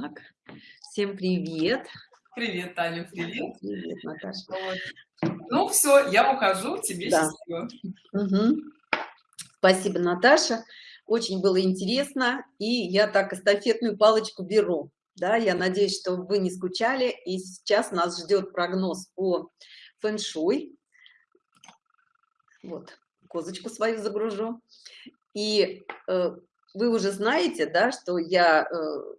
Так, всем привет. Привет, Таня, привет. Привет, Наташа. Вот. Ну все, я ухожу, тебе да. счастливо. Угу. Спасибо, Наташа. Очень было интересно, и я так эстафетную палочку беру. Да, я надеюсь, что вы не скучали, и сейчас нас ждет прогноз по фэн-шуй. Вот, козочку свою загружу. И э, вы уже знаете, да, что я э,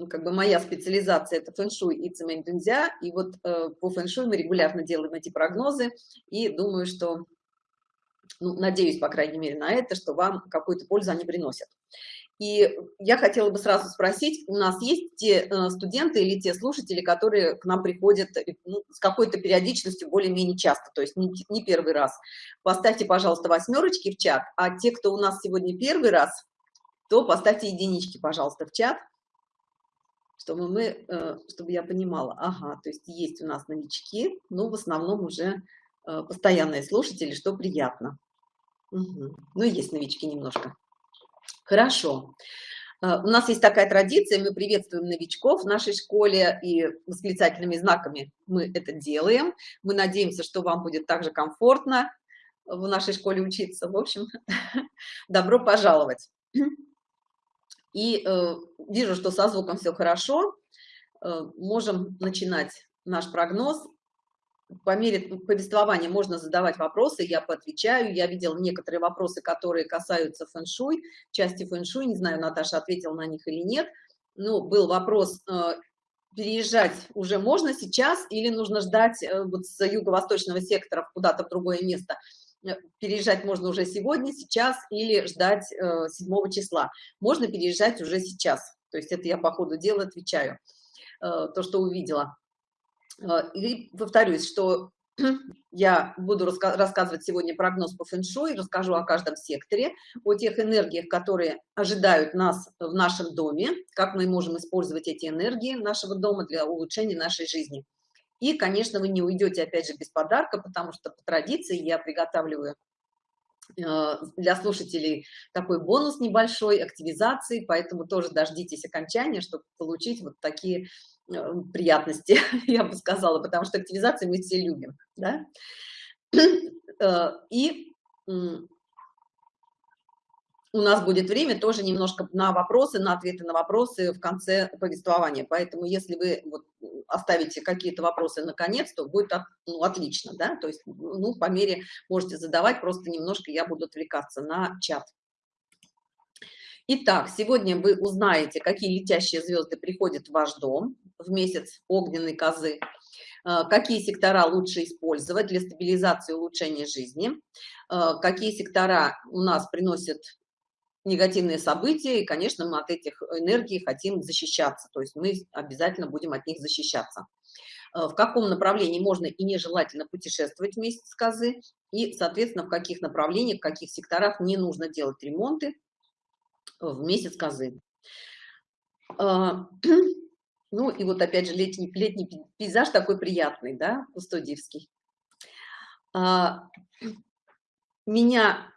ну, как бы моя специализация это фэн-шуй и цемент дунзя, и вот э, по фэн-шуй мы регулярно делаем эти прогнозы, и думаю, что, ну, надеюсь, по крайней мере, на это, что вам какую-то пользу они приносят. И я хотела бы сразу спросить, у нас есть те э, студенты или те слушатели, которые к нам приходят э, ну, с какой-то периодичностью более-менее часто, то есть не, не первый раз. Поставьте, пожалуйста, восьмерочки в чат, а те, кто у нас сегодня первый раз, то поставьте единички, пожалуйста, в чат чтобы мы, э, чтобы я понимала, ага, то есть есть у нас новички, но в основном уже э, постоянные слушатели, что приятно. Угу. Ну, есть новички немножко. Хорошо. Э, у нас есть такая традиция, мы приветствуем новичков в нашей школе и восклицательными знаками мы это делаем. Мы надеемся, что вам будет также комфортно в нашей школе учиться. В общем, добро пожаловать и э, вижу, что со звуком все хорошо, э, можем начинать наш прогноз. По мере повествования можно задавать вопросы, я поотвечаю. Я видела некоторые вопросы, которые касаются фэн-шуй, части фэн-шуй, не знаю, Наташа ответила на них или нет. Ну, был вопрос, э, переезжать уже можно сейчас или нужно ждать э, вот с юго-восточного сектора куда-то в другое место – переезжать можно уже сегодня, сейчас или ждать э, 7 числа. Можно переезжать уже сейчас. То есть это я по ходу дела отвечаю, э, то, что увидела. Э, и повторюсь, что я буду рассказывать сегодня прогноз по фэн-шуй, расскажу о каждом секторе, о тех энергиях, которые ожидают нас в нашем доме, как мы можем использовать эти энергии нашего дома для улучшения нашей жизни. И, конечно, вы не уйдете, опять же, без подарка, потому что по традиции я приготавливаю э, для слушателей такой бонус небольшой активизации, поэтому тоже дождитесь окончания, чтобы получить вот такие э, приятности, я бы сказала, потому что активизации мы все любим, да? Э, и у нас будет время тоже немножко на вопросы, на ответы на вопросы в конце повествования. Поэтому если вы вот оставите какие-то вопросы наконец, то будет ну, отлично, да, то есть ну, по мере можете задавать, просто немножко я буду отвлекаться на чат. Итак, сегодня вы узнаете, какие летящие звезды приходят в ваш дом в месяц огненной козы, э, какие сектора лучше использовать для стабилизации и улучшения жизни, э, какие сектора у нас приносят негативные события, и, конечно, мы от этих энергий хотим защищаться, то есть мы обязательно будем от них защищаться. Э, в каком направлении можно и нежелательно путешествовать вместе с козы, и, соответственно, в каких направлениях, в каких секторах не нужно делать ремонты в месяц козы. Э, ну и вот опять же летний, летний пейзаж такой приятный, да, кустодиевский. Э, меня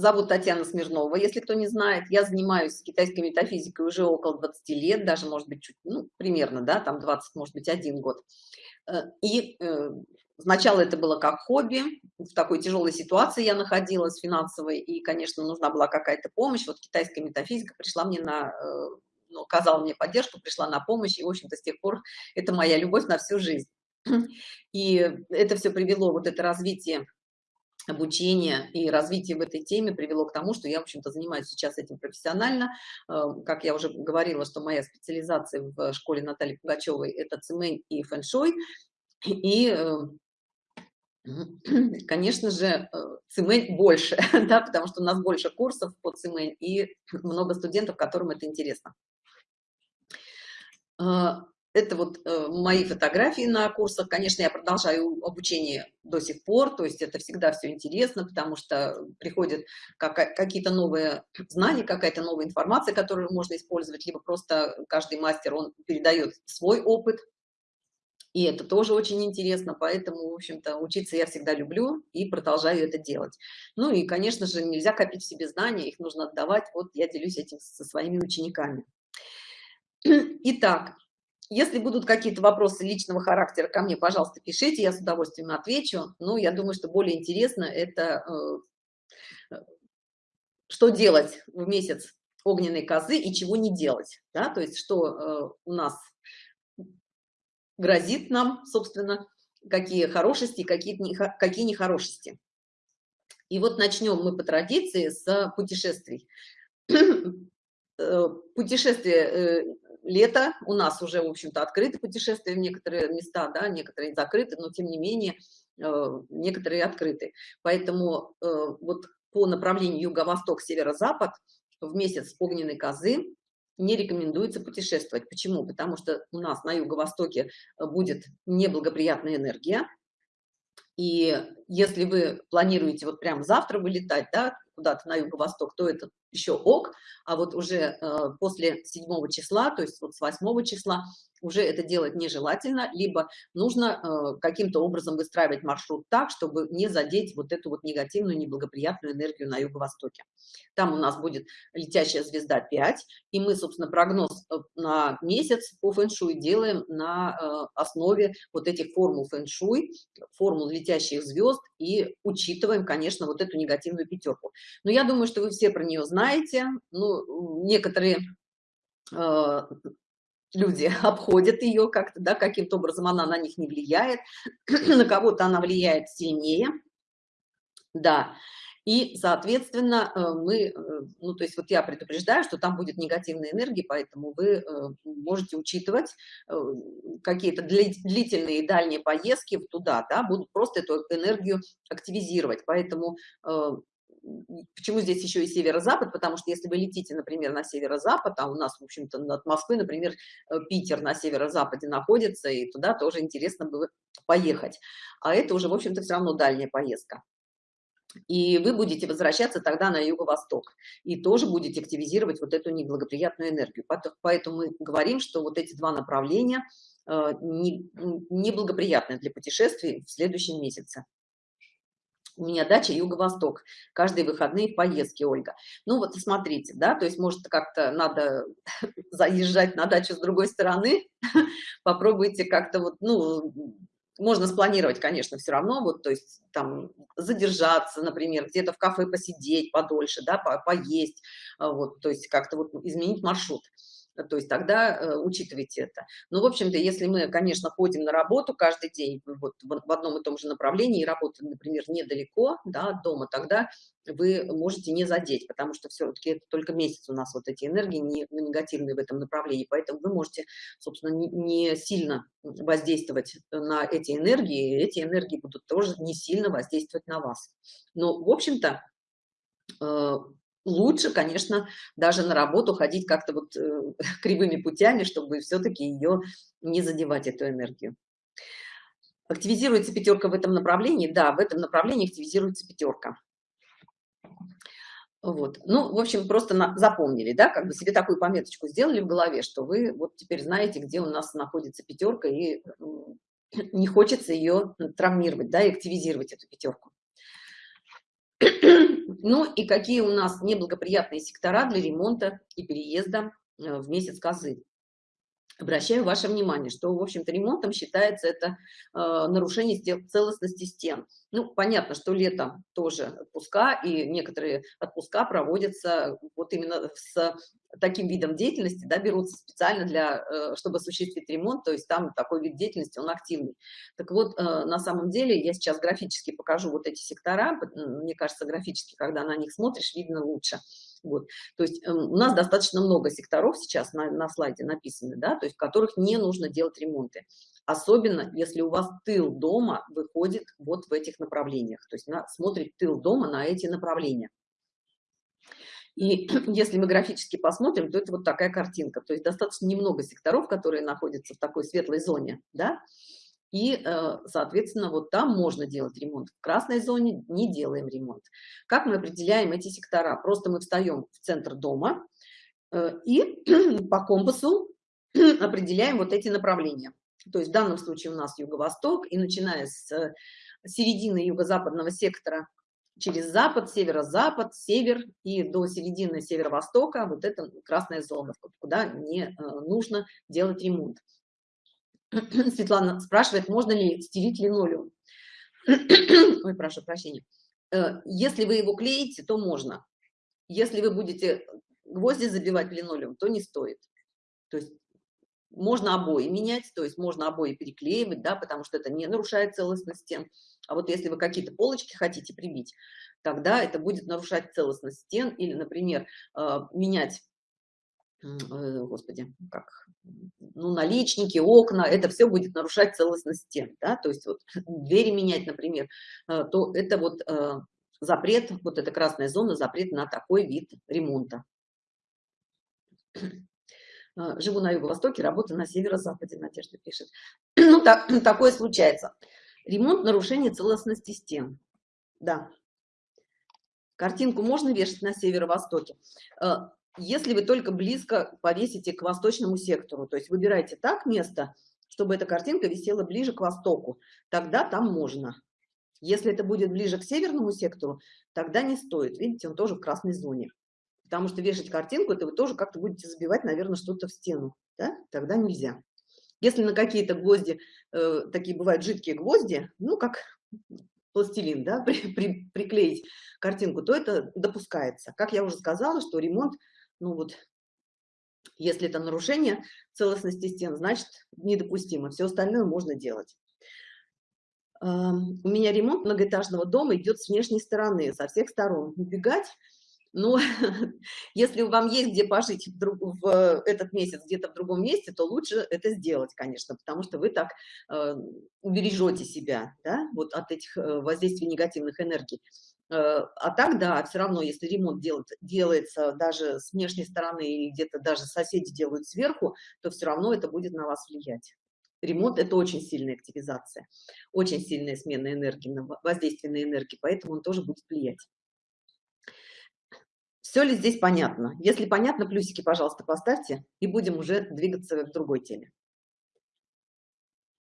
Зовут Татьяна Смирнова, если кто не знает. Я занимаюсь китайской метафизикой уже около 20 лет, даже, может быть, чуть, ну, примерно, да, там 20, может быть, один год. Э, и э, сначала это было как хобби, в такой тяжелой ситуации я находилась финансовой, и, конечно, нужна была какая-то помощь. Вот китайская метафизика пришла мне на, э, ну, оказала мне поддержку, пришла на помощь, и, в общем-то, с тех пор это моя любовь на всю жизнь. И это все привело, вот это развитие обучение и развитие в этой теме привело к тому, что я, в общем-то, занимаюсь сейчас этим профессионально. Э, как я уже говорила, что моя специализация в школе Натальи Пугачевой – это цемень и фэншуй. И, э, конечно же, э, цемень больше, да, потому что у нас больше курсов по цемень и много студентов, которым это интересно это вот э, мои фотографии на курсах. Конечно, я продолжаю обучение до сих пор, то есть это всегда все интересно, потому что приходят какие-то новые знания, какая-то новая информация, которую можно использовать, либо просто каждый мастер, он передает свой опыт, и это тоже очень интересно, поэтому, в общем-то, учиться я всегда люблю и продолжаю это делать. Ну и, конечно же, нельзя копить в себе знания, их нужно отдавать, вот я делюсь этим со своими учениками. Итак, если будут какие-то вопросы личного характера ко мне, пожалуйста, пишите, я с удовольствием отвечу. Но я думаю, что более интересно это э, что делать в месяц огненной козы и чего не делать. Да? То есть что э, у нас грозит нам, собственно, какие хорошести, какие, нехорошести. И вот начнем мы по традиции с путешествий. Э, путешествие лето у нас уже, в общем-то, открыты путешествия в некоторые места, да, некоторые закрыты, но тем не менее э, некоторые открыты. Поэтому вот по направлению юго-восток, северо-запад в месяц огненной козы не рекомендуется путешествовать. Почему? Потому что у нас на юго-востоке будет неблагоприятная энергия, и если вы планируете вот прям завтра вылетать, да, куда-то на юго-восток, то это еще ок, а вот уже э, после 7 числа, то есть вот с 8 числа уже это делать нежелательно, либо нужно э, каким-то образом выстраивать маршрут так, чтобы не задеть вот эту вот негативную, неблагоприятную энергию на юго-востоке. Там у нас будет летящая звезда 5, и мы, собственно, прогноз э, на месяц по фэн-шуй делаем на э, основе вот этих формул фэн-шуй, формул летящих звезд, и учитываем, конечно, вот эту негативную пятерку. Но я думаю, что вы все про нее знаете, ну, некоторые люди обходят ее как-то, да, каким-то образом она на них не влияет, на кого-то она влияет сильнее, да, и, соответственно, э, мы, э, ну, то есть вот я предупреждаю, что там будет негативная энергия, поэтому вы э, можете учитывать какие-то длительные дальние поездки туда, да, будут просто эту энергию активизировать, поэтому почему здесь еще и северо-запад, потому что если вы летите, например, на северо-запад, а у нас, в общем-то, от Москвы, например, э, Питер на северо-западе находится, и туда тоже интересно было поехать. А это уже, в общем-то, все равно дальняя поездка. И вы будете возвращаться тогда на юго-восток и тоже будете активизировать вот эту неблагоприятную энергию. Поэтому мы говорим, что вот эти два направления э, неблагоприятны для путешествий в следующем месяце. У меня дача юго-восток. Каждые выходные поездки, Ольга. Ну вот смотрите, да, то есть может как-то надо заезжать на дачу с другой стороны. Попробуйте как-то вот, ну, можно спланировать, конечно, все равно, вот, то есть там задержаться, например, где-то в кафе посидеть подольше, да, по поесть, вот, то есть как-то вот изменить маршрут то есть тогда э, учитывайте это. Ну, в общем-то, если мы, конечно, ходим на работу каждый день вот в одном и том же направлении, и работаем, например, недалеко да, от дома, тогда вы можете не задеть, потому что все-таки это только месяц у нас вот эти энергии не, негативные в этом направлении, поэтому вы можете, собственно, не, не сильно воздействовать на эти энергии, и эти энергии будут тоже не сильно воздействовать на вас. Но, в общем-то, э, лучше, конечно, даже на работу ходить как-то вот э, кривыми путями, чтобы все-таки ее не задевать, эту энергию. Активизируется пятерка в этом направлении? Да, в этом направлении активизируется пятерка. Вот. Ну, в общем, просто на, запомнили, да, как бы себе такую пометочку сделали в голове, что вы вот теперь знаете, где у нас находится пятерка, и не хочется ее травмировать, да, и активизировать эту пятерку. Ну и какие у нас неблагоприятные сектора для ремонта и переезда э, в месяц козы. Обращаю ваше внимание, что, в общем-то, ремонтом считается это э, нарушение целостности стен. Ну, понятно, что летом тоже отпуска, и некоторые отпуска проводятся вот именно с таким видом деятельности, да, берутся специально для, э, чтобы осуществить ремонт, то есть там такой вид деятельности, он активный. Так вот, э, на самом деле, я сейчас графически покажу вот эти сектора, мне кажется, графически, когда на них смотришь, видно лучше. Вот. То есть э, у нас достаточно много секторов сейчас на, на слайде написаны, да, то есть в которых не нужно делать ремонты. Особенно, если у вас тыл дома выходит вот в этих направлениях, то есть на, смотрит тыл дома на эти направления. И если мы графически посмотрим, то это вот такая картинка. То есть достаточно немного секторов, которые находятся в такой светлой зоне, да, и, э, соответственно, вот там можно делать ремонт. В красной зоне не делаем ремонт. Как мы определяем эти сектора? Просто мы встаем в центр дома э, и по компасу определяем вот эти направления. То есть в данном случае у нас юго-восток, и начиная с середины юго-западного сектора через запад, северо-запад, север и до середины северо-востока вот это красная зона, куда не э, нужно делать ремонт. Светлана спрашивает, можно ли стелить линолеум. Ой, прошу прощения. Э, если вы его клеите, то можно. Если вы будете гвозди забивать в линолеум, то не стоит. То есть можно обои менять, то есть можно обои переклеивать, да, потому что это не нарушает целостность стен. А вот если вы какие-то полочки хотите прибить, тогда это будет нарушать целостность стен или, например, э, менять, э, господи, как, ну, наличники, окна, это все будет нарушать целостность стен, да, то есть вот двери менять, например, э, то это вот запрет, вот эта красная зона, запрет на такой вид ремонта. Живу на юго-востоке, работаю на северо-западе, Надежда пишет. Ну, так, такое случается. Ремонт нарушение целостности стен. Да. Картинку можно вешать на северо-востоке. Если вы только близко повесите к восточному сектору, то есть выбирайте так место, чтобы эта картинка висела ближе к востоку, тогда там можно. Если это будет ближе к северному сектору, тогда не стоит. Видите, он тоже в красной зоне. Потому что вешать картинку, это вы тоже как-то будете забивать, наверное, что-то в стену. Да? Тогда нельзя. Если на какие-то гвозди, э, такие бывают жидкие гвозди, ну, как пластилин, да, при, при, приклеить картинку, то это допускается. Как я уже сказала, что ремонт, ну вот, если это нарушение целостности стен, значит, недопустимо. Все остальное можно делать. У меня ремонт многоэтажного дома идет с внешней стороны, со всех сторон. Убегать но если вам есть где пожить в, друг, в этот месяц где-то в другом месте, то лучше это сделать, конечно, потому что вы так э, убережете себя да, вот от этих э, воздействий негативных энергий. Э, а так, да, все равно, если ремонт делает, делается даже с внешней стороны или где-то даже соседи делают сверху, то все равно это будет на вас влиять. Ремонт – это очень сильная активизация, очень сильная смена энергии, воздействие на энергии, поэтому он тоже будет влиять. Все ли здесь понятно? Если понятно, плюсики, пожалуйста, поставьте, и будем уже двигаться к другой теме.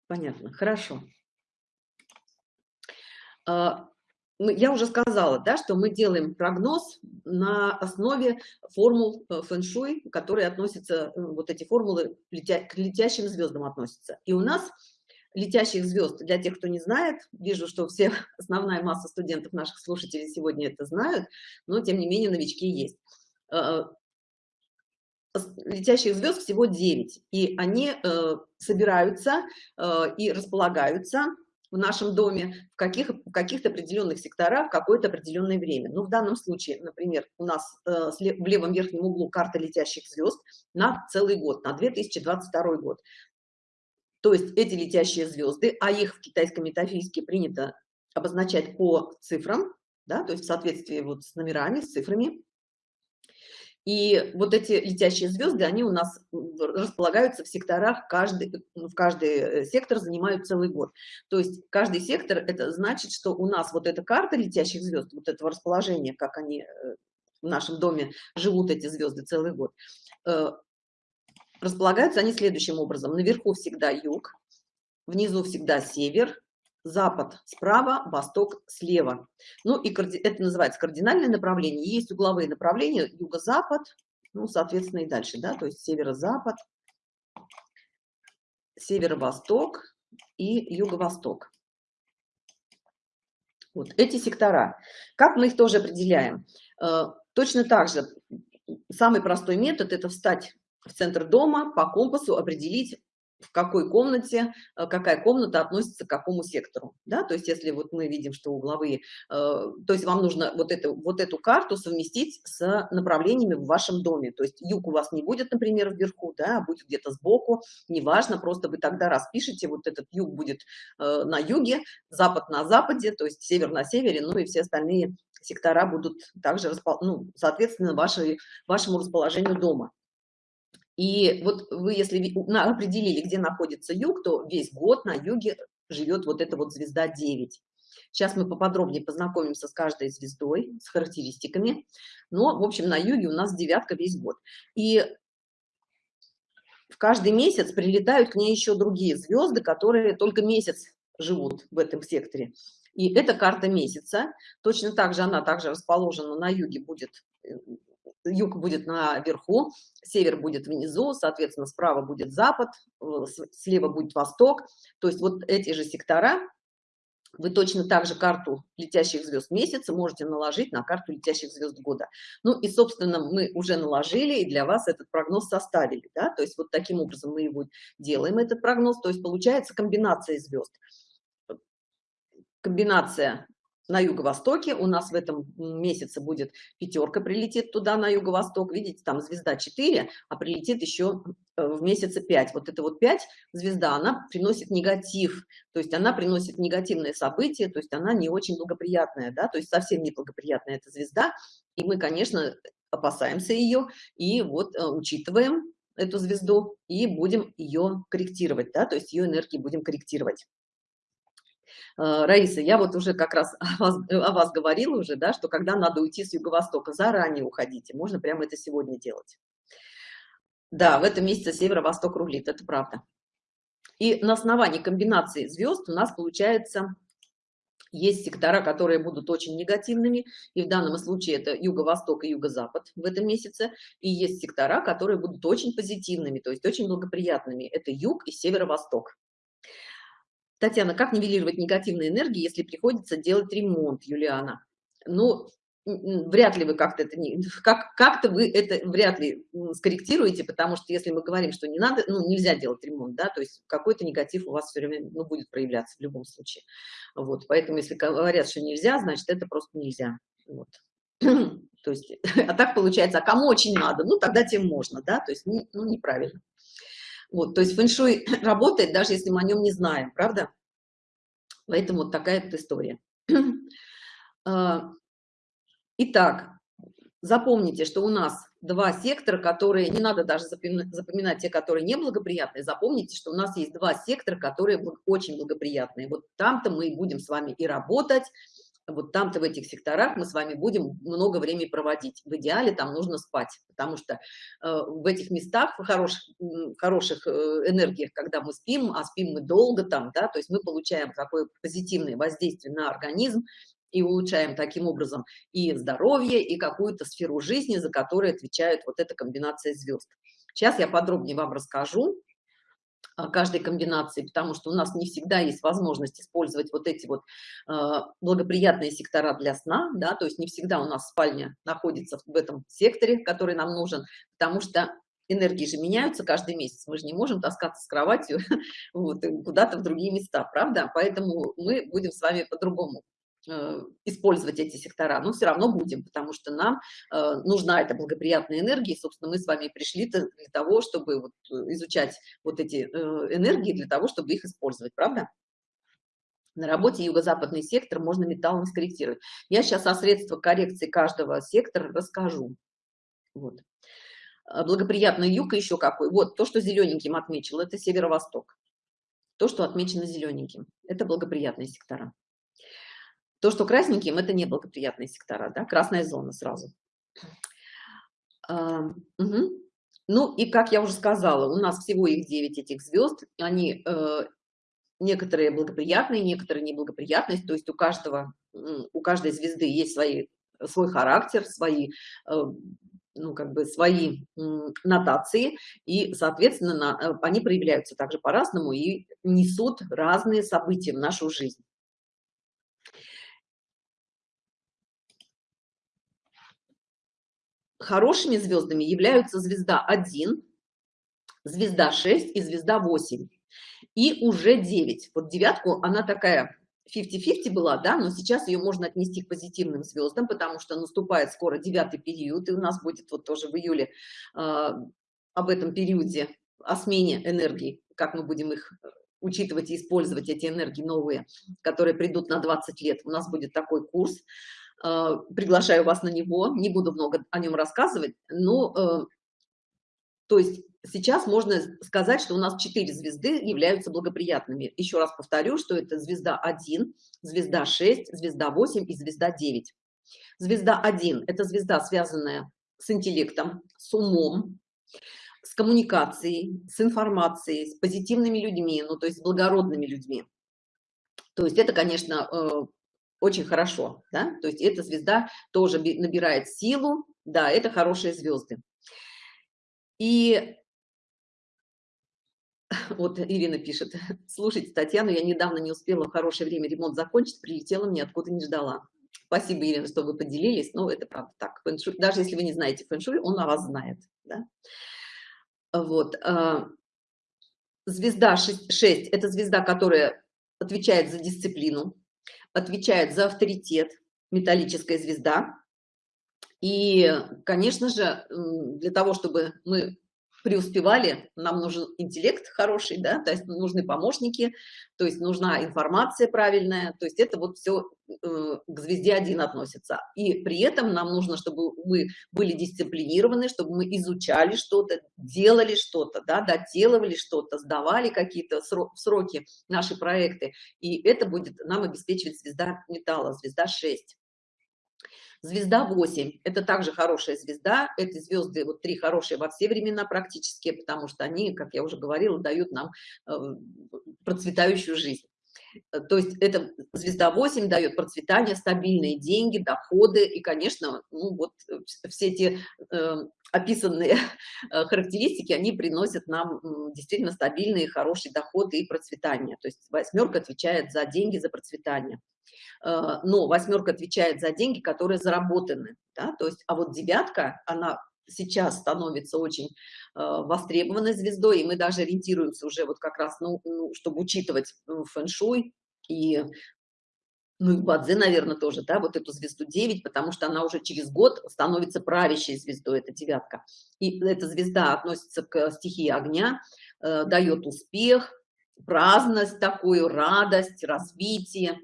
Понятно, хорошо. А, я уже сказала, да, что мы делаем прогноз на основе формул э, фэн-шуй, которые относятся, э, вот эти формулы к летящим звездам относятся. И у нас летящих звезд, для тех, кто не знает, вижу, что все, основная масса студентов наших слушателей сегодня это знают, но тем не менее новички есть. Э, летящих звезд всего 9, и они э, собираются э, и располагаются в нашем доме в каких-то каких определенных секторах в какое-то определенное время. Ну, в данном случае, например, у нас в левом верхнем углу карта летящих звезд на целый год, на 2022 год. То есть эти летящие звезды, а их в китайской метафизике принято обозначать по цифрам, да, то есть в соответствии вот с номерами, с цифрами. И вот эти летящие звезды, они у нас располагаются в секторах, каждый, в каждый э, сектор занимают целый год. То есть каждый сектор, это значит, что у нас вот эта карта летящих звезд, вот этого расположения, как они э, в нашем доме живут эти звезды целый год, э, Располагаются они следующим образом. Наверху всегда юг, внизу всегда север, запад справа, восток слева. Ну и это называется кардинальное направление. Есть угловые направления юго-запад, ну, соответственно, и дальше, да, то есть северо-запад, северо-восток и юго-восток. Вот эти сектора. Как мы их тоже определяем? Э, точно так же, самый простой метод – это встать в центр дома по компасу определить, в какой комнате, э, какая комната относится к какому сектору. Да? То есть если вот мы видим, что угловые, э, то есть вам нужно вот эту, вот эту карту совместить с направлениями в вашем доме. То есть юг у вас не будет, например, вверху, да, а будет где-то сбоку, неважно, просто вы тогда распишите, вот этот юг будет э, на юге, запад на западе, то есть север на севере, ну и все остальные сектора будут также, ну, соответственно, вашей, вашему расположению дома. И вот вы, если определили, где находится юг, то весь год на юге живет вот эта вот звезда 9. Сейчас мы поподробнее познакомимся с каждой звездой, с характеристиками. Но, в общем, на юге у нас девятка весь год. И в каждый месяц прилетают к ней еще другие звезды, которые только месяц живут в этом секторе. И это карта месяца. Точно так же она также расположена на юге будет э, юг будет наверху, север будет внизу, соответственно, справа будет запад, э, слева будет восток. То есть вот эти же сектора вы точно так же карту летящих звезд месяца можете наложить на карту летящих звезд года. Ну и, собственно, мы уже наложили и для вас этот прогноз составили. Да? То есть вот таким образом мы его делаем, этот прогноз. То есть получается комбинация звезд. Комбинация на юго-востоке. У нас в этом месяце будет пятерка, прилетит туда на юго-восток. Видите, там звезда 4, а прилетит еще э, в месяце 5. Вот это вот 5 звезда, она приносит негатив. То есть она приносит негативные события, то есть она не очень благоприятная, да, то есть совсем не благоприятная эта звезда. И мы, конечно, опасаемся ее и вот э, учитываем эту звезду и будем ее корректировать, да, то есть ее энергии будем корректировать. Э, Раиса, я вот уже как раз о вас, о вас говорила уже, да, что когда надо уйти с юго-востока, заранее уходите, можно прямо это сегодня делать. Да, в этом месяце северо-восток рулит, это правда. И на основании комбинации звезд у нас получается есть сектора, которые будут очень негативными, и в данном случае это юго-восток и юго-запад в этом месяце, и есть сектора, которые будут очень позитивными, то есть очень благоприятными, это юг и северо-восток. Татьяна, как нивелировать негативные энергии, если приходится делать ремонт, Юлиана? Ну, вряд ли вы как-то это не как как-то вы это вряд ли скорректируете потому что если мы говорим что не надо ну нельзя делать ремонт да то есть какой-то негатив у вас все время ну, будет проявляться в любом случае. Вот поэтому если говорят что нельзя значит это просто нельзя. Вот. То есть а так получается а кому очень надо ну тогда тем можно да то есть ну, неправильно вот, то есть фэншуй работает, даже если мы о нем не знаем, правда? Поэтому вот такая вот история. А, итак, запомните, что у нас два сектора, которые, не надо даже запоминать, те, которые неблагоприятные, запомните, что у нас есть два сектора, которые очень благоприятные. Вот там-то мы будем с вами и работать, вот там-то в этих секторах мы с вами будем много времени проводить. В идеале там нужно спать, потому что э, в этих местах, в хороших, хороших э, энергиях, когда мы спим, а спим мы долго там, да, то есть мы получаем такое позитивное воздействие на организм и улучшаем таким образом и здоровье, и какую-то сферу жизни, за которую отвечает вот эта комбинация звезд. Сейчас я подробнее вам расскажу, каждой комбинации, потому что у нас не всегда есть возможность использовать вот эти вот э, благоприятные сектора для сна, да, то есть не всегда у нас спальня находится в этом секторе, который нам нужен, потому что энергии же меняются каждый месяц, мы же не можем таскаться с кроватью вот, куда-то в другие места, правда? Поэтому мы будем с вами по-другому использовать эти сектора, но все равно будем, потому что нам э, нужна эта благоприятная энергия, и, собственно, мы с вами пришли для того, чтобы вот э, изучать вот эти энергии, для того, чтобы их использовать, правда? На работе юго-западный сектор можно металлом скорректировать. Я сейчас о средствах коррекции каждого сектора расскажу. Вот. Благоприятный юг еще какой. Вот то, что зелененьким отмечил, это северо-восток. То, что отмечено зелененьким, это благоприятные сектора. То, что красненьким, это неблагоприятные сектора, да, красная зона сразу. А, угу. Ну и, как я уже сказала, у нас всего их 9 этих звезд, они э, некоторые благоприятные, некоторые неблагоприятные, то есть у каждого, у каждой звезды есть свои, свой характер, свои э, ну, как бы свои нотации, и, соответственно, на, э, они проявляются также по-разному и несут разные события в нашу жизнь. Хорошими звездами являются звезда 1, звезда 6 и звезда 8. И уже 9. Вот девятку, она такая 50-50 была, да, но сейчас ее можно отнести к позитивным звездам, потому что наступает скоро девятый период, и у нас будет вот тоже в июле э, об этом периоде, о смене энергии, как мы будем их учитывать и использовать эти энергии новые, которые придут на 20 лет. У нас будет такой курс. Э, приглашаю вас на него, не буду много о нем рассказывать, но, э, то есть сейчас можно сказать, что у нас четыре звезды являются благоприятными. Еще раз повторю, что это звезда 1, звезда 6, звезда 8 и звезда 9. Звезда 1 – это звезда, связанная с интеллектом, с умом, с коммуникацией, с информацией, с позитивными людьми, ну то есть с благородными людьми. То есть это, конечно, э, очень хорошо, да, то есть эта звезда тоже набирает силу, да, это хорошие звезды. И вот Ирина пишет, слушайте, Татьяну, я недавно не успела в хорошее время ремонт закончить, прилетела, мне откуда не ждала. Спасибо, Ирина, что вы поделились, но это правда так. Даже если вы не знаете фэншуй, он о вас знает. Да? Вот. А, звезда 6, 6 – это звезда, которая отвечает за дисциплину, отвечает за авторитет, металлическая звезда. И, конечно же, для того, чтобы мы преуспевали, нам нужен интеллект хороший, да, то есть нужны помощники, то есть нужна информация правильная, то есть это вот все э, к звезде один относится. И при этом нам нужно, чтобы мы были дисциплинированы, чтобы мы изучали что-то, делали что-то, да, доделывали что-то, сдавали какие-то сроки наши проекты, и это будет нам обеспечивать звезда металла, звезда 6. Звезда 8 – это также хорошая звезда. Эти звезды, вот три хорошие во все времена практически, потому что они, как я уже говорила, дают нам э, процветающую жизнь. Э, то есть эта звезда 8 дает процветание, стабильные деньги, доходы и, конечно, ну вот э, все эти э, описанные характеристики, они приносят нам действительно стабильные, хорошие доходы и процветание. То есть восьмерка отвечает за деньги, за процветание. Э, но восьмерка отвечает за деньги, которые заработаны, да? то есть, а вот девятка, она сейчас становится очень э, востребованной звездой, и мы даже ориентируемся уже вот как раз, ну, ну чтобы учитывать ну, фэн-шуй и ну и Бадзе, наверное, тоже, да, вот эту звезду 9, потому что она уже через год становится правящей звездой, это девятка. И эта звезда относится к стихии огня, э, дает успех, праздность такую, радость, развитие.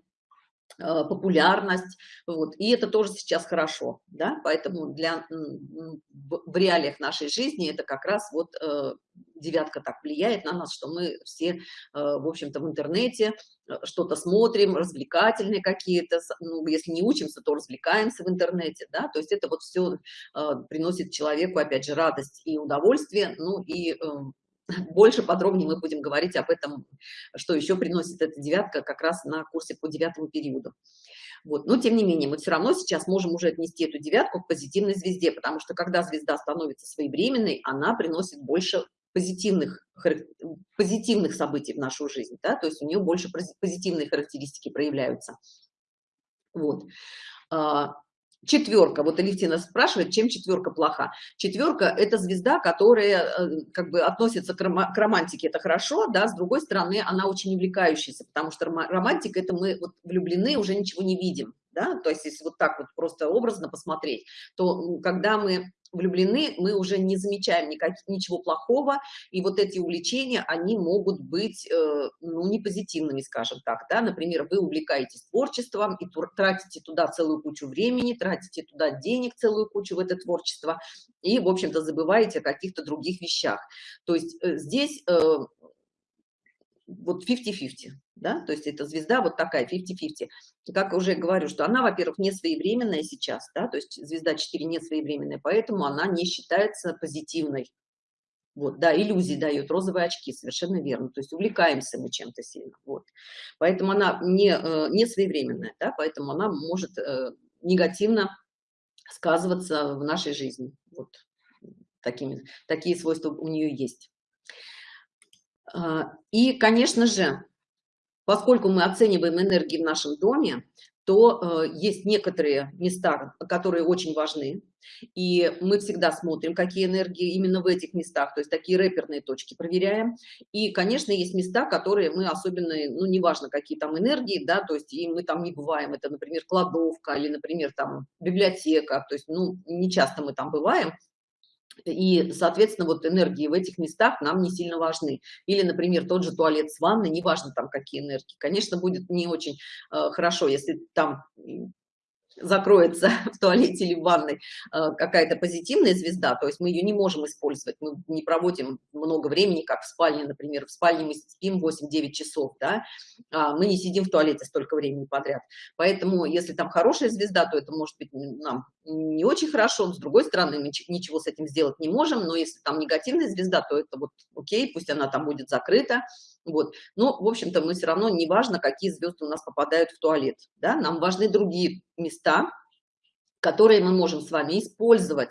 Э, популярность, вот, и это тоже сейчас хорошо, да, поэтому для, в реалиях нашей жизни это как раз вот э, девятка так влияет на нас, что мы все, э, в общем-то, в интернете что-то смотрим, развлекательные какие-то, ну, если не учимся, то развлекаемся в интернете, да, то есть это вот все приносит человеку, опять же, радость и удовольствие, ну, и эм, больше подробнее мы будем говорить об этом, что еще приносит эта девятка как раз на курсе по девятому периоду. Вот. Но тем не менее, мы все равно сейчас можем уже отнести эту девятку к позитивной звезде, потому что когда звезда становится своевременной, она приносит больше позитивных, позитивных событий в нашу жизнь, да? то есть у нее больше позитивные характеристики проявляются. Вот. Четверка вот алевтина спрашивает чем четверка плоха. Четверка это звезда которая э, как бы относится к романтике. Это хорошо да с другой стороны она очень увлекающаяся потому что романтика это мы вот влюблены уже ничего не видим да. То есть если вот так вот просто образно посмотреть то когда мы влюблены, мы уже не замечаем никак, ничего плохого, и вот эти увлечения, они могут быть, э, ну, не позитивными, скажем так, да, например, вы увлекаетесь творчеством и тратите туда целую кучу времени, тратите туда денег целую кучу в это творчество, и, в общем-то, забываете о каких-то других вещах. То есть э, здесь э, вот 50-50, да, то есть это звезда вот такая 50-50. Как уже говорю, что она, во-первых, не своевременная сейчас, да, то есть звезда 4 не своевременная, поэтому она не считается позитивной. Вот, да, иллюзии дает, розовые очки, совершенно верно. То есть увлекаемся мы чем-то сильно. Вот. Поэтому она не, э, не своевременная, да, поэтому она может э, негативно сказываться в нашей жизни. Вот такими, такие свойства у нее есть. А, и, конечно же, поскольку мы оцениваем энергии в нашем доме, то э, есть некоторые места, которые очень важны, и мы всегда смотрим, какие энергии именно в этих местах, то есть такие рэперные точки проверяем. И, конечно, есть места, которые мы особенно, ну, неважно, какие там энергии, да, то есть и мы там не бываем, это, например, кладовка или, например, там библиотека, то есть, ну, не часто мы там бываем, и, соответственно, вот энергии в этих местах нам не сильно важны. Или, например, тот же туалет с ванной, неважно там какие энергии. Конечно, будет не очень э, хорошо, если там закроется в туалете или в ванной э, какая-то позитивная звезда, то есть мы ее не можем использовать, мы не проводим много времени, как в спальне, например, в спальне мы спим 8-9 часов, да, а мы не сидим в туалете столько времени подряд, поэтому если там хорошая звезда, то это может быть нам не очень хорошо, с другой стороны, мы ничего с этим сделать не можем, но если там негативная звезда, то это вот окей, пусть она там будет закрыта, Вот. Но, в общем-то, мы все равно, не важно, какие звезды у нас попадают в туалет. Да? Нам важны другие места, которые мы можем с вами использовать,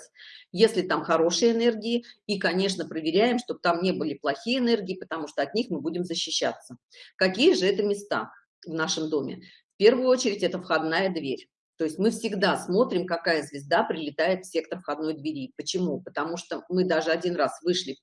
если там хорошие энергии, и, конечно, проверяем, чтобы там не были плохие энергии, потому что от них мы будем защищаться. Какие же это места в нашем доме? В первую очередь это входная дверь. То есть мы всегда смотрим, какая звезда прилетает в сектор входной двери. Почему? Потому что мы даже один раз вышли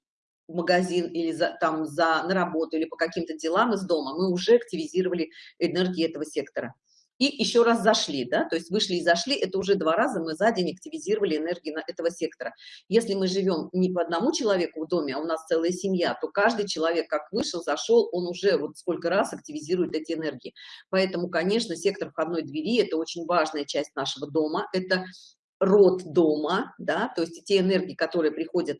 в магазин или за, там за, на работу или по каким-то делам из дома, мы уже активизировали энергии этого сектора и еще раз зашли, да, то есть вышли и зашли, это уже два раза мы за день активизировали энергии этого сектора. Если мы живем не по одному человеку в доме, а у нас целая семья, то каждый человек, как вышел, зашел, он уже вот сколько раз активизирует эти энергии. Поэтому, конечно, сектор входной двери – это очень важная часть нашего дома, это род дома, да, то есть те энергии, которые приходят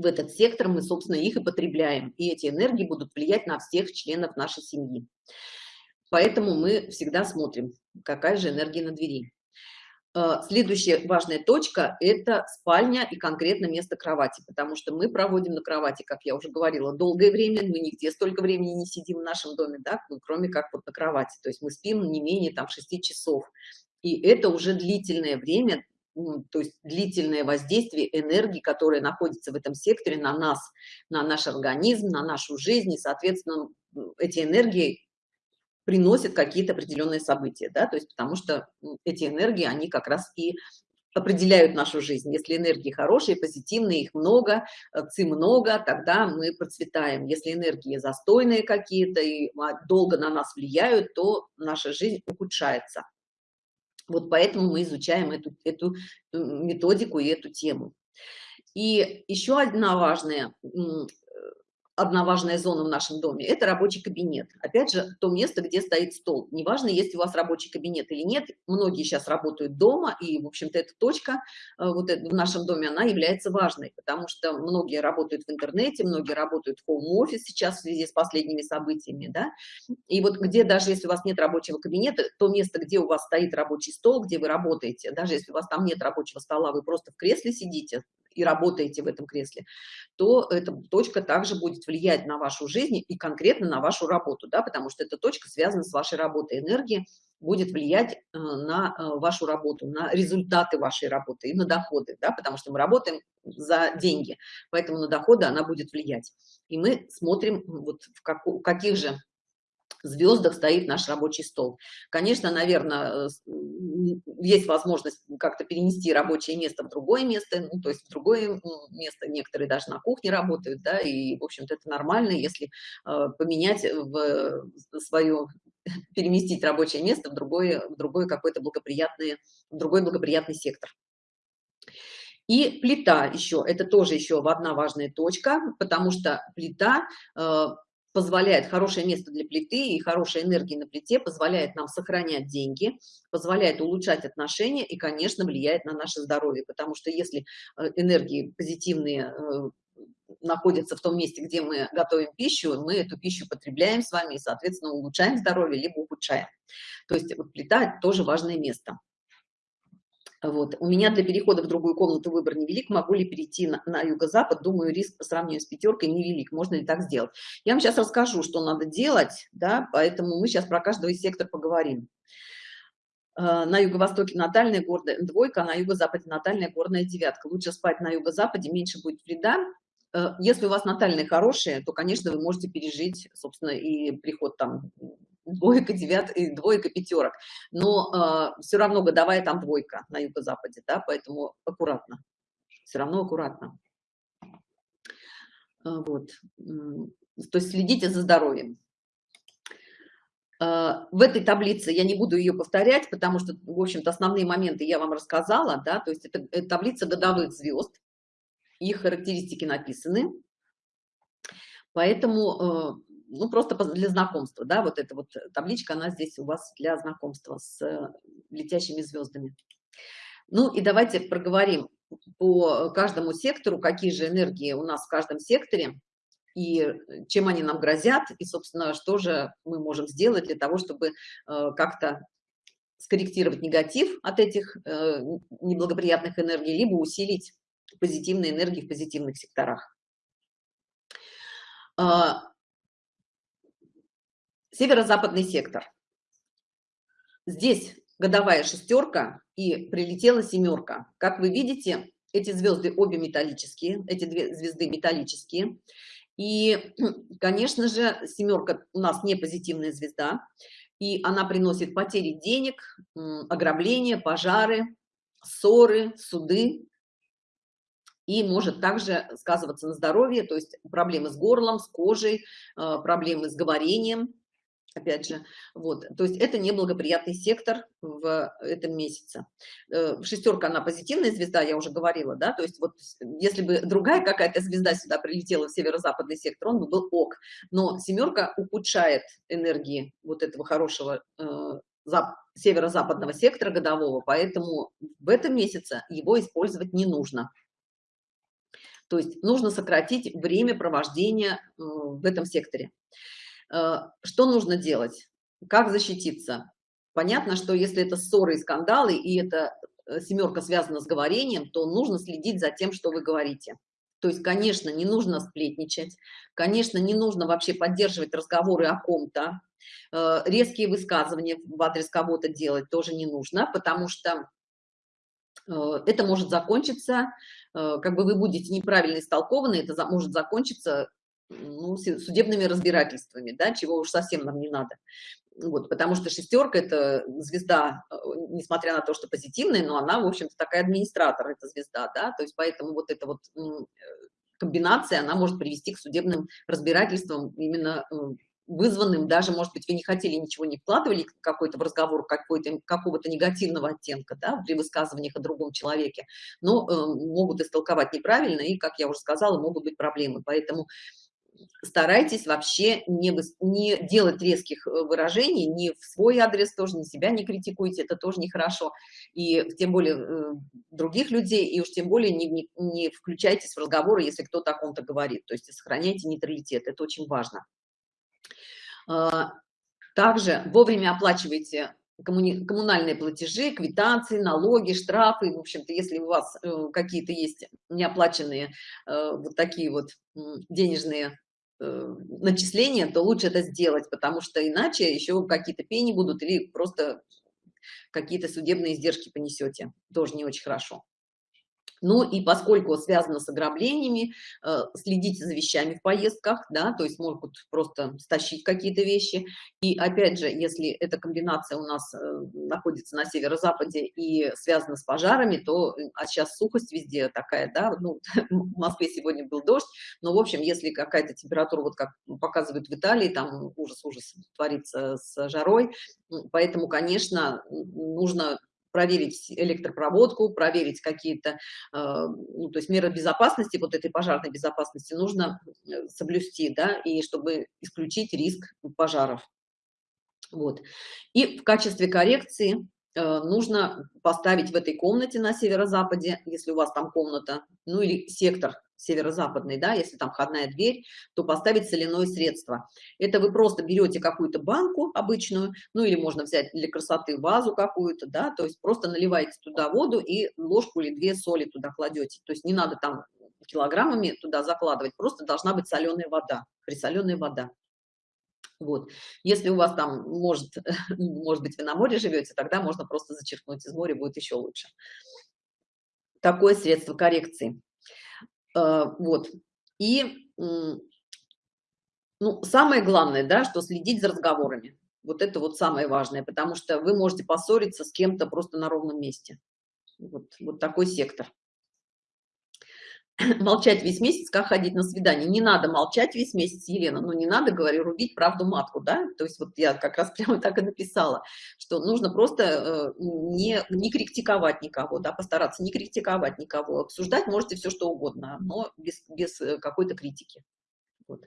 в этот сектор, мы, собственно, их и потребляем, и эти энергии будут влиять на всех членов нашей семьи. Поэтому мы всегда смотрим, какая же энергия на двери. Э, следующая важная точка – это спальня и конкретно место кровати, потому что мы проводим на кровати, как я уже говорила, долгое время, мы нигде столько времени не сидим в нашем доме, да, ну, кроме как вот на кровати, то есть мы спим не менее там 6 часов. И это уже длительное время, то есть длительное воздействие энергии, которая находится в этом секторе на нас, на наш организм, на нашу жизнь, и, соответственно, эти энергии приносят какие-то определенные события, да, то есть потому что эти энергии, они как раз и определяют нашу жизнь. Если энергии хорошие, позитивные, их много, э, ци много, тогда мы процветаем. Если энергии застойные какие-то и а, долго на нас влияют, то наша жизнь ухудшается. Вот поэтому мы изучаем эту, эту методику и эту тему. И еще одна важная одна важная зона в нашем доме – это рабочий кабинет. Опять же, то место, где стоит стол. Неважно, есть у вас рабочий кабинет или нет, многие сейчас работают дома, и, в общем-то, эта точка э, вот в нашем доме, она является важной, потому что многие работают в интернете, многие работают в хоум-офис сейчас в связи с последними событиями, да, и вот где даже если у вас нет рабочего кабинета, то место, где у вас стоит рабочий стол, где вы работаете, даже если у вас там нет рабочего стола, вы просто в кресле сидите, и работаете в этом кресле, то эта точка также будет влиять на вашу жизнь и конкретно на вашу работу, да, потому что эта точка связана с вашей работой. Энергия будет влиять э, на э, вашу работу, на результаты вашей работы и на доходы, да, потому что мы работаем за деньги, поэтому на доходы она будет влиять. И мы смотрим, вот в как, каких же звездах стоит наш рабочий стол. Конечно, наверное, э, есть возможность как-то перенести рабочее место в другое место, ну, то есть в другое место, некоторые даже на кухне работают, да, и, в общем-то, это нормально, если э, поменять в свое, переместить рабочее место в другое, в другой какой-то благоприятный, в другой благоприятный сектор. И плита еще, это тоже еще одна важная точка, потому что плита э, позволяет, хорошее место для плиты и хорошая энергия на плите позволяет нам сохранять деньги, позволяет улучшать отношения и, конечно, влияет на наше здоровье, потому что если э, энергии позитивные э, находятся в том месте, где мы готовим пищу, мы эту пищу потребляем с вами и, соответственно, улучшаем здоровье, либо ухудшаем. То есть вот плита – тоже важное место. Вот. У меня для перехода в другую комнату выбор невелик. Могу ли перейти на, на юго-запад? Думаю, риск по сравнению с пятеркой невелик. Можно ли так сделать? Я вам сейчас расскажу, что надо делать, да, поэтому мы сейчас про из сектор поговорим. Э, на юго-востоке натальная горная двойка, а на юго-западе натальная горная девятка. Лучше спать на юго-западе, меньше будет вреда. Э, если у вас натальные хорошие, то, конечно, вы можете пережить, собственно, и приход там двойка, девят, двойка, пятерок. Но э, все равно годовая там двойка на юго-западе, да, поэтому аккуратно. Все равно аккуратно. А, вот. То есть следите за здоровьем. А, в этой таблице я не буду ее повторять, потому что, в общем-то, основные моменты я вам рассказала, да, то есть это, это таблица годовых звезд, их характеристики написаны. Поэтому э, ну, просто для знакомства, да, вот эта вот табличка, она здесь у вас для знакомства с э, летящими звездами. Ну, и давайте проговорим по каждому сектору, какие же энергии у нас в каждом секторе, и чем они нам грозят, и, собственно, что же мы можем сделать для того, чтобы э, как-то скорректировать негатив от этих э, неблагоприятных энергий, либо усилить позитивные энергии в позитивных секторах. Северо-западный сектор. Здесь годовая шестерка и прилетела семерка. Как вы видите, эти звезды обе металлические, эти две звезды металлические. И, конечно же, семерка у нас не позитивная звезда, и она приносит потери денег, ограбления, пожары, ссоры, суды, и может также сказываться на здоровье, то есть проблемы с горлом, с кожей, э, проблемы с говорением, опять же, вот, то есть это неблагоприятный сектор в этом месяце. Э, шестерка, она позитивная звезда, я уже говорила, да, то есть вот если бы другая какая-то звезда сюда прилетела в северо-западный сектор, он бы был ок, но семерка ухудшает энергии вот этого хорошего э, северо-западного сектора годового, поэтому в этом месяце его использовать не нужно. То есть нужно сократить время провождения э, в этом секторе. Э, что нужно делать? Как защититься? Понятно, что если это ссоры и скандалы, и эта э, семерка связана с говорением, то нужно следить за тем, что вы говорите. То есть, конечно, не нужно сплетничать, конечно, не нужно вообще поддерживать разговоры о ком-то, э, резкие высказывания в адрес кого-то делать тоже не нужно, потому что это может закончиться, как бы вы будете неправильно истолкованы, это может закончиться ну, судебными разбирательствами, да, чего уж совсем нам не надо. Вот, потому что шестерка – это звезда, э, несмотря на то, что позитивная, но она, в общем-то, такая администратор, эта звезда, да, то есть поэтому вот эта вот э, комбинация, она может привести к судебным разбирательствам именно вызванным, даже, может быть, вы не хотели, ничего не вкладывали какой-то в разговор какой-то какого-то негативного оттенка, да, при высказываниях о другом человеке, но э, могут истолковать неправильно, и, как я уже сказала, могут быть проблемы. Поэтому старайтесь вообще не, не делать резких э, выражений, ни в свой адрес тоже, ни себя не критикуйте, это тоже нехорошо. И тем более э, других людей, и уж тем более не, не, не включайтесь в разговоры, если кто-то о ком-то говорит. То есть сохраняйте нейтралитет, это очень важно. А, также вовремя оплачивайте коммунальные платежи, квитанции, налоги, штрафы. В общем-то, если у вас э, какие-то есть неоплаченные вот такие вот денежные начисления, то лучше это сделать, потому что иначе еще какие-то пени будут или просто какие-то судебные издержки понесете. Тоже не очень хорошо. Ну и поскольку связано с ограблениями, э, следите за вещами в поездках, да, то есть могут просто стащить какие-то вещи. И опять же, если эта комбинация у нас э, находится на северо-западе и связана с пожарами, то, э, а сейчас сухость везде такая, да, ну, в Москве сегодня был дождь, но, в общем, если какая-то температура, вот как показывают в Италии, там ужас-ужас творится с жарой, поэтому, конечно, нужно проверить электропроводку, проверить какие-то, э, ну, то есть меры безопасности, вот этой пожарной безопасности нужно э, соблюсти, да, и чтобы исключить риск пожаров. Вот. И в качестве коррекции нужно поставить в этой комнате на северо-западе, если у вас там комната, ну или сектор северо-западный, да, если там входная дверь, то поставить соляное средство. Это вы просто берете какую-то банку обычную, ну или можно взять для красоты вазу какую-то, да, то есть просто наливаете туда воду и ложку или две соли туда кладете. То есть не надо там килограммами туда закладывать, просто должна быть соленая вода, присоленная вода. Вот. Если у вас там, может, может быть, вы на море живете, тогда можно просто зачерпнуть из моря, будет еще лучше. Такое средство коррекции. Э, вот. И, ну, самое главное, да, что следить за разговорами. Вот это вот самое важное, потому что вы можете поссориться с кем-то просто на ровном месте. Вот, вот такой сектор. молчать весь месяц, как ходить на свидание. Не надо молчать весь месяц, Елена, но не надо, говорю, рубить правду матку, да? То есть вот я как раз прямо так и написала, что нужно просто э, не, не критиковать никого, да, постараться не критиковать никого. Обсуждать можете все, что угодно, но без, без э, какой-то критики. Вот.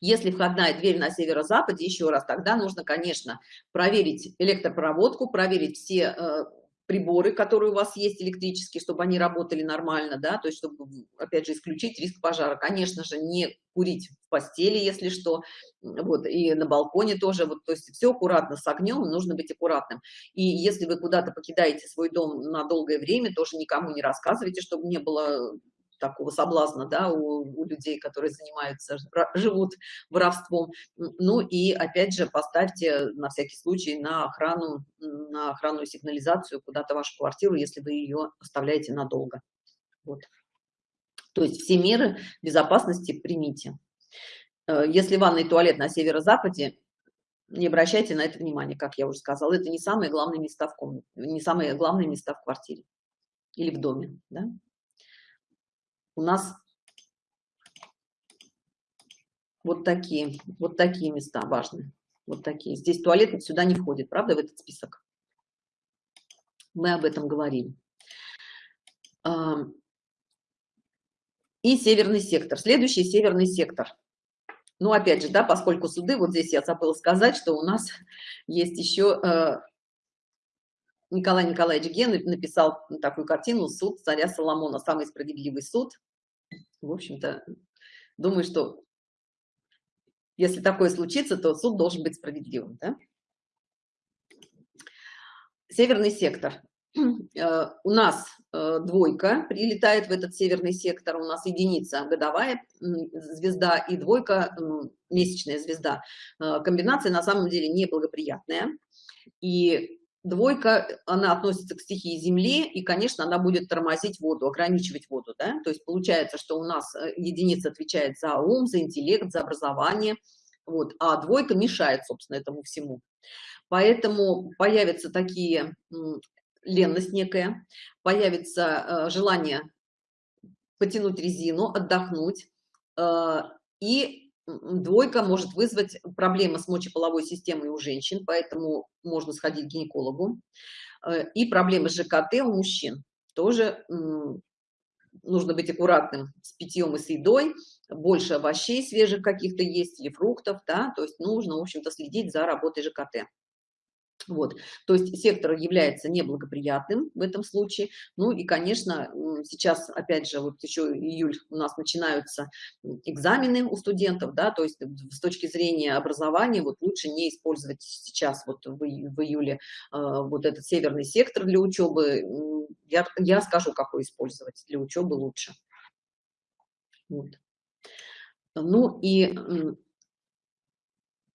Если входная дверь на северо-западе, еще раз, тогда нужно, конечно, проверить электропроводку, проверить все э, приборы, которые у вас есть электрические, чтобы они работали нормально, да, то есть чтобы, опять же, исключить риск пожара. Конечно же, не курить в постели, если что, вот, и на балконе тоже, вот, то есть все аккуратно с огнем, нужно быть аккуратным. И если вы куда-то покидаете свой дом на долгое время, тоже никому не рассказывайте, чтобы не было такого соблазна, да, у, у людей, которые занимаются, живут воровством. Ну и опять же поставьте на всякий случай на охрану, на охранную сигнализацию куда-то вашу квартиру, если вы ее оставляете надолго. Вот. То есть все меры безопасности примите. Э, если ванный туалет на северо-западе, не обращайте на это внимание, как я уже сказала. Это не самые главные места в комнате, не самые главные места в квартире или в доме. Да? У нас вот такие, вот такие места важные. Вот такие. Здесь туалет сюда не входит, правда, в этот список? Мы об этом говорили. И северный сектор. Следующий северный сектор. Ну, опять же, да, поскольку суды, вот здесь я забыла сказать, что у нас есть еще э, Николай Николаевич Ген написал такую картину «Суд царя Соломона», самый справедливый суд. В общем-то, думаю, что если такое случится, то суд должен быть справедливым. Да? Северный сектор. Э, у нас э, двойка прилетает в этот северный сектор, у нас единица годовая звезда и двойка месячная звезда. Э, комбинация на самом деле неблагоприятная. И двойка, она относится к стихии Земли, и, конечно, она будет тормозить воду, ограничивать воду. Да? То есть получается, что у нас единица отвечает за ум, за интеллект, за образование, вот, а двойка мешает, собственно, этому всему. Поэтому появятся такие ленность некая, появится э, желание потянуть резину, отдохнуть, э, и двойка может вызвать проблемы с мочеполовой системой у женщин, поэтому можно сходить к гинекологу, э, и проблемы с ЖКТ у мужчин. Тоже нужно быть аккуратным с питьем и с едой, больше овощей свежих каких-то есть или фруктов, да, то есть нужно, в общем-то, следить за работой ЖКТ. Вот, то есть сектор является неблагоприятным в этом случае. Ну и, конечно, сейчас, опять же, вот еще июль у нас начинаются экзамены у студентов, да, то есть с точки зрения образования вот лучше не использовать сейчас вот в, в июле э, вот этот северный сектор для учебы. Я, я скажу, какой использовать для учебы лучше. Вот. Ну и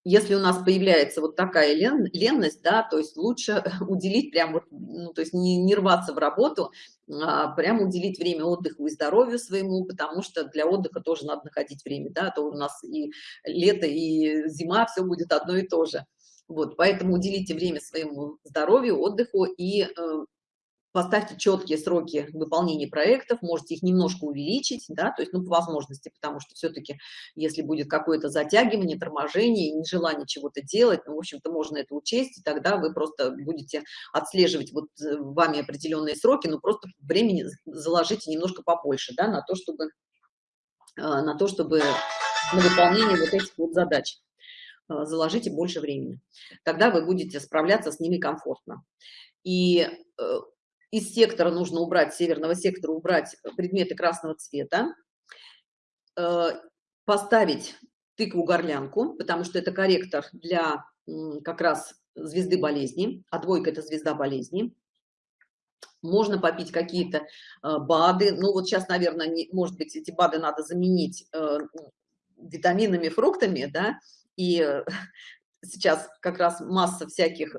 если у нас появляется вот такая лен, ленность, да, то есть лучше уделить прям вот, ну, то есть не, не рваться в работу, а прям уделить время отдыху и здоровью своему, потому что для отдыха тоже надо находить время, да, а то у нас и лето, и зима, все будет одно и то же. Вот, поэтому уделите время своему здоровью, отдыху и э, поставьте четкие сроки выполнения проектов, можете их немножко увеличить, да, то есть, ну, по возможности, потому что все-таки, если будет какое-то затягивание, торможение, нежелание чего-то делать, ну, в общем-то, можно это учесть, и тогда вы просто будете отслеживать вот э, вами определенные сроки, но просто времени заложите немножко побольше, да, на то, чтобы, э, на то, чтобы на выполнение вот этих вот задач э, заложите больше времени. Тогда вы будете справляться с ними комфортно. И из сектора нужно убрать, северного сектора убрать предметы красного цвета, э, поставить тыкву-горлянку, потому что это корректор для как раз звезды болезни, а двойка – это звезда болезни. Можно попить какие-то э, БАДы, ну вот сейчас, наверное, не, может быть, эти БАДы надо заменить э, витаминами, фруктами, да, и сейчас как раз масса всяких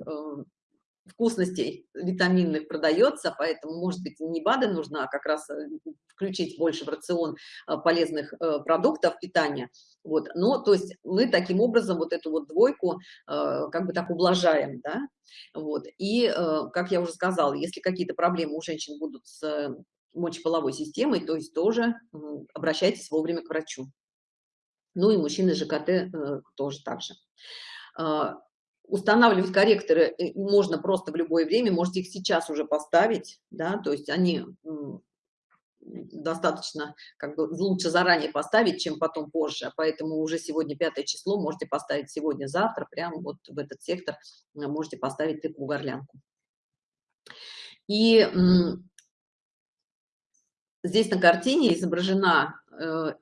вкусностей витаминных продается, поэтому, может быть, не БАДы нужно, а как раз э, включить больше в рацион э, полезных э, продуктов питания. Вот, но, то есть мы таким образом вот эту вот двойку как бы так ублажаем, да, вот. И, как я уже сказала, если какие-то проблемы у женщин будут с мочеполовой системой, то есть тоже обращайтесь вовремя к врачу. Ну и мужчины ЖКТ тоже так же. Устанавливать корректоры э, можно просто в любое время, можете их сейчас уже поставить, да, то есть они достаточно как бы лучше заранее поставить, чем потом позже, поэтому уже сегодня пятое число можете поставить сегодня, завтра, прямо вот в этот сектор э, можете поставить тыкву горлянку. И здесь на картине изображена э,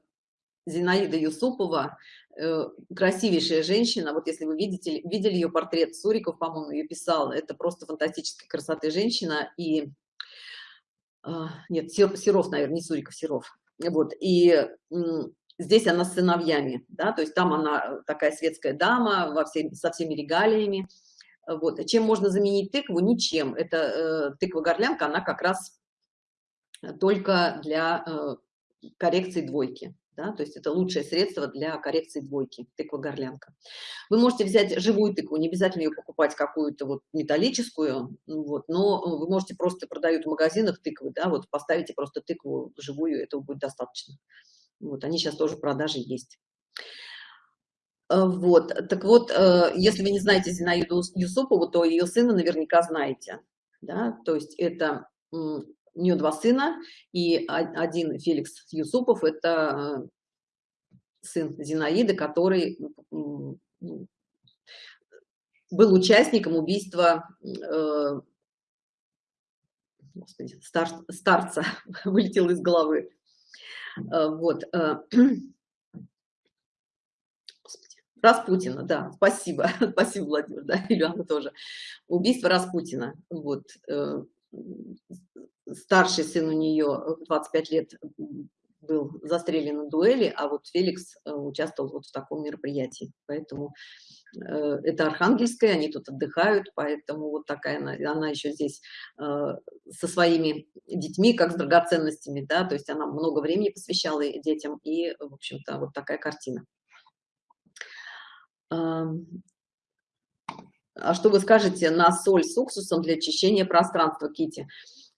Зинаида Юсупова, Э, красивейшая женщина, вот если вы видите, видели ее портрет, Суриков, по-моему, ее писал, это просто фантастической красоты женщина, и, а, нет, Серов, наверное, не Суриков, Серов, Вот, и здесь она с сыновьями, да, то есть там она такая светская дама во всей, со всеми регалиями. Вот, чем можно заменить тыкву? Ничем. Это э, тыква-горлянка, она как раз только для э, коррекции двойки да, то есть это лучшее средство для коррекции двойки, тыква-горлянка. Вы можете взять живую тыкву, не обязательно ее покупать какую-то вот металлическую, вот, но вы можете просто продают в магазинах тыквы, да, вот поставите просто тыкву живую, этого будет достаточно. Вот, они сейчас тоже в продаже есть. Э, вот, так вот, э, если вы не знаете Зинаиду Юсупову, то ее сына наверняка знаете, да, то есть это у нее два сына, и один Феликс Юсупов – это э, сын Зинаиды, который был участником убийства э, господи, стар, старца, вылетел из головы. Э, вот. Распутина, да, спасибо, спасибо, Владимир, да, Ильяна тоже. Убийство Распутина, вот, старший сын у нее 25 лет был застрелен на дуэли, а вот Феликс э, участвовал вот в таком мероприятии. Поэтому э, это Архангельская, они тут отдыхают, поэтому вот такая она, она еще здесь э, со своими детьми, как с драгоценностями, да, то есть она много времени посвящала детям, и, в общем-то, вот такая картина. А что вы скажете на соль с уксусом для очищения пространства, Кити?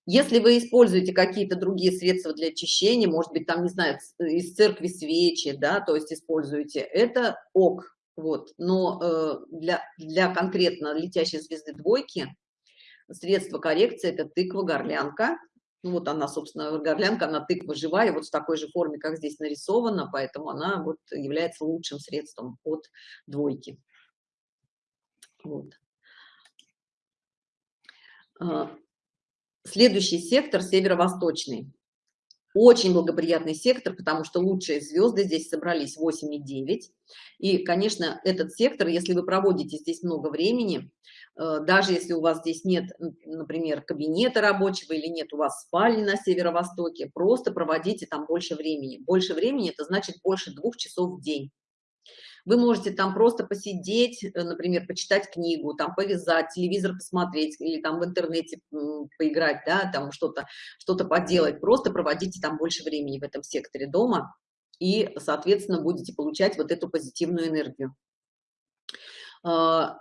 Если вы используете какие-то другие средства для очищения, может быть, там, не знаю, из церкви свечи, да, то есть используете, это ок, вот. Но э, для, для конкретно летящей звезды двойки средство коррекции – это тыква-горлянка. Ну, вот она, собственно, горлянка, она тыква живая, вот в такой же форме, как здесь нарисована, поэтому она вот является лучшим средством от двойки. Вот. А, Следующий сектор северо-восточный. Очень благоприятный сектор, потому что лучшие звезды здесь собрались 8 и 9. И, конечно, этот сектор, если вы проводите здесь много времени, э, даже если у вас здесь нет, например, кабинета рабочего или нет у вас спальни на северо-востоке, просто проводите там больше времени. Больше времени – это значит больше двух часов в день. Вы можете там просто посидеть, э, например, почитать книгу, там повязать, телевизор посмотреть или там в интернете поиграть, да, там что-то что-то поделать. Просто проводите там больше времени в этом секторе дома и, соответственно, будете получать вот эту позитивную энергию. А,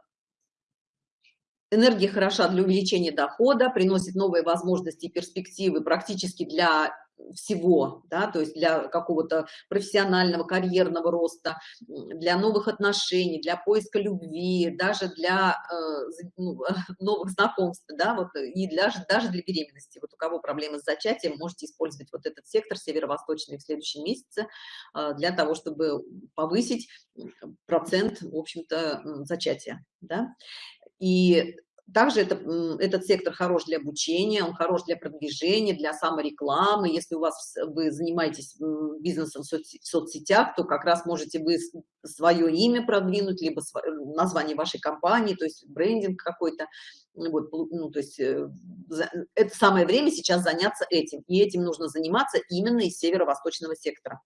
энергия хороша для увеличения дохода, приносит новые возможности и перспективы практически для всего, да, то есть для какого-то профессионального, карьерного роста, для новых отношений, для поиска любви, даже для э, ну, новых знакомств, да, вот, и для, даже для беременности. Вот у кого проблемы с зачатием, можете использовать вот этот сектор северо-восточный в следующем месяце э, для того, чтобы повысить процент, в общем-то, зачатия, да. И также это, этот сектор хорош для обучения, он хорош для продвижения, для саморекламы. Если у вас вы занимаетесь бизнесом в, в соцсетях, то как раз можете вы свое имя продвинуть, либо название вашей компании, то есть брендинг какой-то. Вот, ну, то есть э, это самое время сейчас заняться этим. И этим нужно заниматься именно из северо-восточного сектора